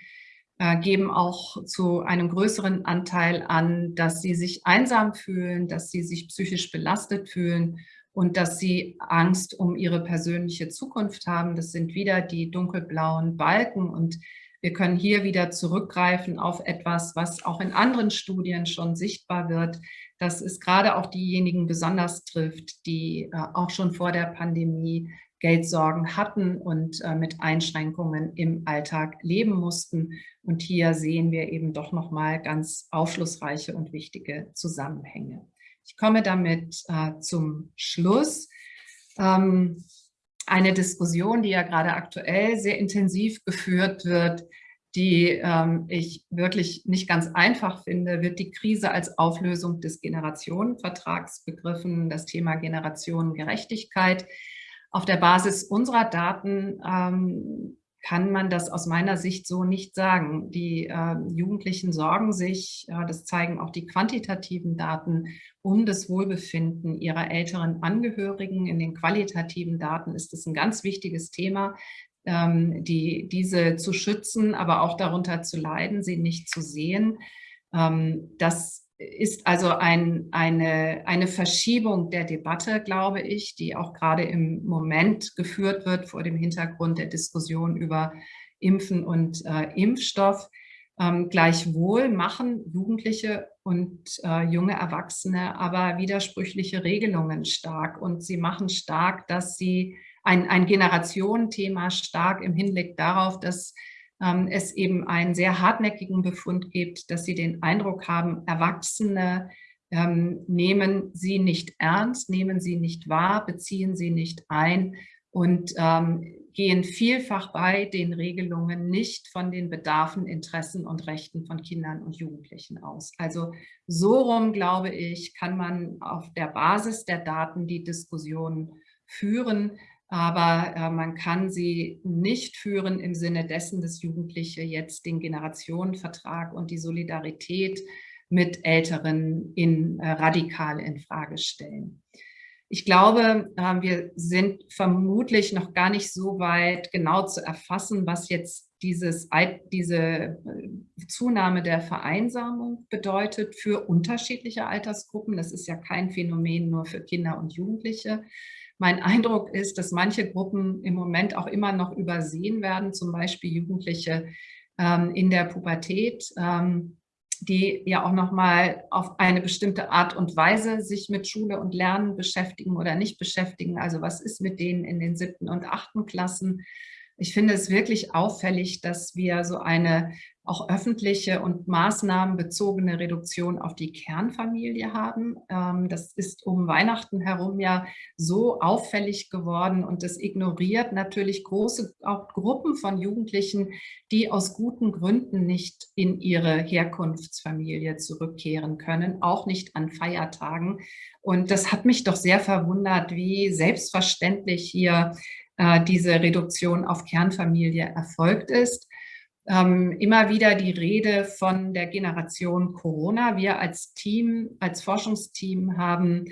äh, geben auch zu einem größeren Anteil an, dass sie sich einsam fühlen, dass sie sich psychisch belastet fühlen und dass sie Angst um ihre persönliche Zukunft haben. Das sind wieder die dunkelblauen Balken und wir können hier wieder zurückgreifen auf etwas, was auch in anderen Studien schon sichtbar wird, dass es gerade auch diejenigen besonders trifft, die äh, auch schon vor der Pandemie Geldsorgen hatten und äh, mit Einschränkungen im Alltag leben mussten. Und hier sehen wir eben doch nochmal ganz aufschlussreiche und wichtige Zusammenhänge. Ich komme damit äh, zum Schluss. Ähm, eine Diskussion, die ja gerade aktuell sehr intensiv geführt wird, die ähm, ich wirklich nicht ganz einfach finde, wird die Krise als Auflösung des Generationenvertrags begriffen, das Thema Generationengerechtigkeit. Auf der Basis unserer Daten ähm, kann man das aus meiner Sicht so nicht sagen. Die äh, Jugendlichen sorgen sich, äh, das zeigen auch die quantitativen Daten, um das Wohlbefinden ihrer älteren Angehörigen. In den qualitativen Daten ist es ein ganz wichtiges Thema, ähm, die, diese zu schützen, aber auch darunter zu leiden, sie nicht zu sehen. Ähm, das ist also ein, eine, eine Verschiebung der Debatte, glaube ich, die auch gerade im Moment geführt wird vor dem Hintergrund der Diskussion über Impfen und äh, Impfstoff. Ähm, gleichwohl machen Jugendliche und äh, junge Erwachsene aber widersprüchliche Regelungen stark und sie machen stark, dass sie ein, ein Generationenthema stark im Hinblick darauf, dass ähm, es eben einen sehr hartnäckigen Befund gibt, dass sie den Eindruck haben, Erwachsene ähm, nehmen sie nicht ernst, nehmen sie nicht wahr, beziehen sie nicht ein und ähm, gehen vielfach bei den Regelungen nicht von den Bedarfen, Interessen und Rechten von Kindern und Jugendlichen aus. Also so rum, glaube ich, kann man auf der Basis der Daten die Diskussion führen, aber äh, man kann sie nicht führen im Sinne dessen, dass Jugendliche jetzt den Generationenvertrag und die Solidarität mit Älteren in, äh, radikal in Frage stellen. Ich glaube, äh, wir sind vermutlich noch gar nicht so weit, genau zu erfassen, was jetzt dieses, diese äh, Zunahme der Vereinsamung bedeutet für unterschiedliche Altersgruppen. Das ist ja kein Phänomen nur für Kinder und Jugendliche. Mein Eindruck ist, dass manche Gruppen im Moment auch immer noch übersehen werden, zum Beispiel Jugendliche ähm, in der Pubertät. Ähm, die ja auch nochmal auf eine bestimmte Art und Weise sich mit Schule und Lernen beschäftigen oder nicht beschäftigen. Also was ist mit denen in den siebten und achten Klassen? Ich finde es wirklich auffällig, dass wir so eine auch öffentliche und maßnahmenbezogene Reduktion auf die Kernfamilie haben. Ähm, das ist um Weihnachten herum ja so auffällig geworden und das ignoriert natürlich große auch Gruppen von Jugendlichen, die aus guten Gründen nicht in ihre Herkunftsfamilie zurückkehren können, auch nicht an Feiertagen. Und das hat mich doch sehr verwundert, wie selbstverständlich hier äh, diese Reduktion auf Kernfamilie erfolgt ist ähm, immer wieder die Rede von der Generation Corona. Wir als Team, als Forschungsteam haben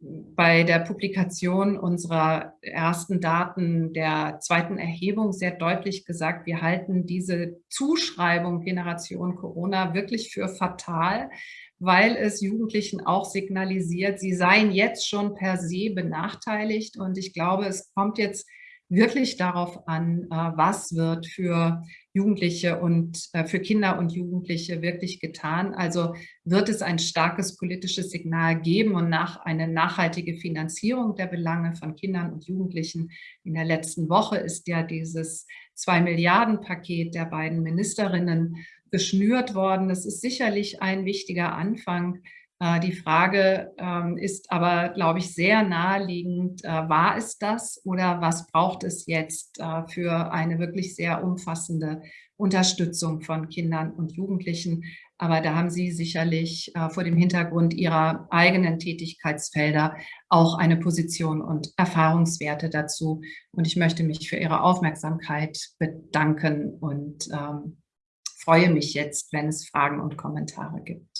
bei der Publikation unserer ersten Daten der zweiten Erhebung sehr deutlich gesagt, wir halten diese Zuschreibung Generation Corona wirklich für fatal, weil es Jugendlichen auch signalisiert, sie seien jetzt schon per se benachteiligt. Und ich glaube, es kommt jetzt wirklich darauf an, äh, was wird für Jugendliche und äh, für Kinder und Jugendliche wirklich getan. Also wird es ein starkes politisches Signal geben und nach eine nachhaltige Finanzierung der Belange von Kindern und Jugendlichen. In der letzten Woche ist ja dieses zwei Milliarden Paket der beiden Ministerinnen geschnürt worden. Das ist sicherlich ein wichtiger Anfang, die Frage ähm, ist aber, glaube ich, sehr naheliegend, äh, war es das oder was braucht es jetzt äh, für eine wirklich sehr umfassende Unterstützung von Kindern und Jugendlichen? Aber da haben Sie sicherlich vor dem Hintergrund Ihrer eigenen Tätigkeitsfelder auch eine Position und Erfahrungswerte dazu. Und ich möchte mich für Ihre Aufmerksamkeit bedanken und ähm, freue mich jetzt, wenn es Fragen und Kommentare gibt.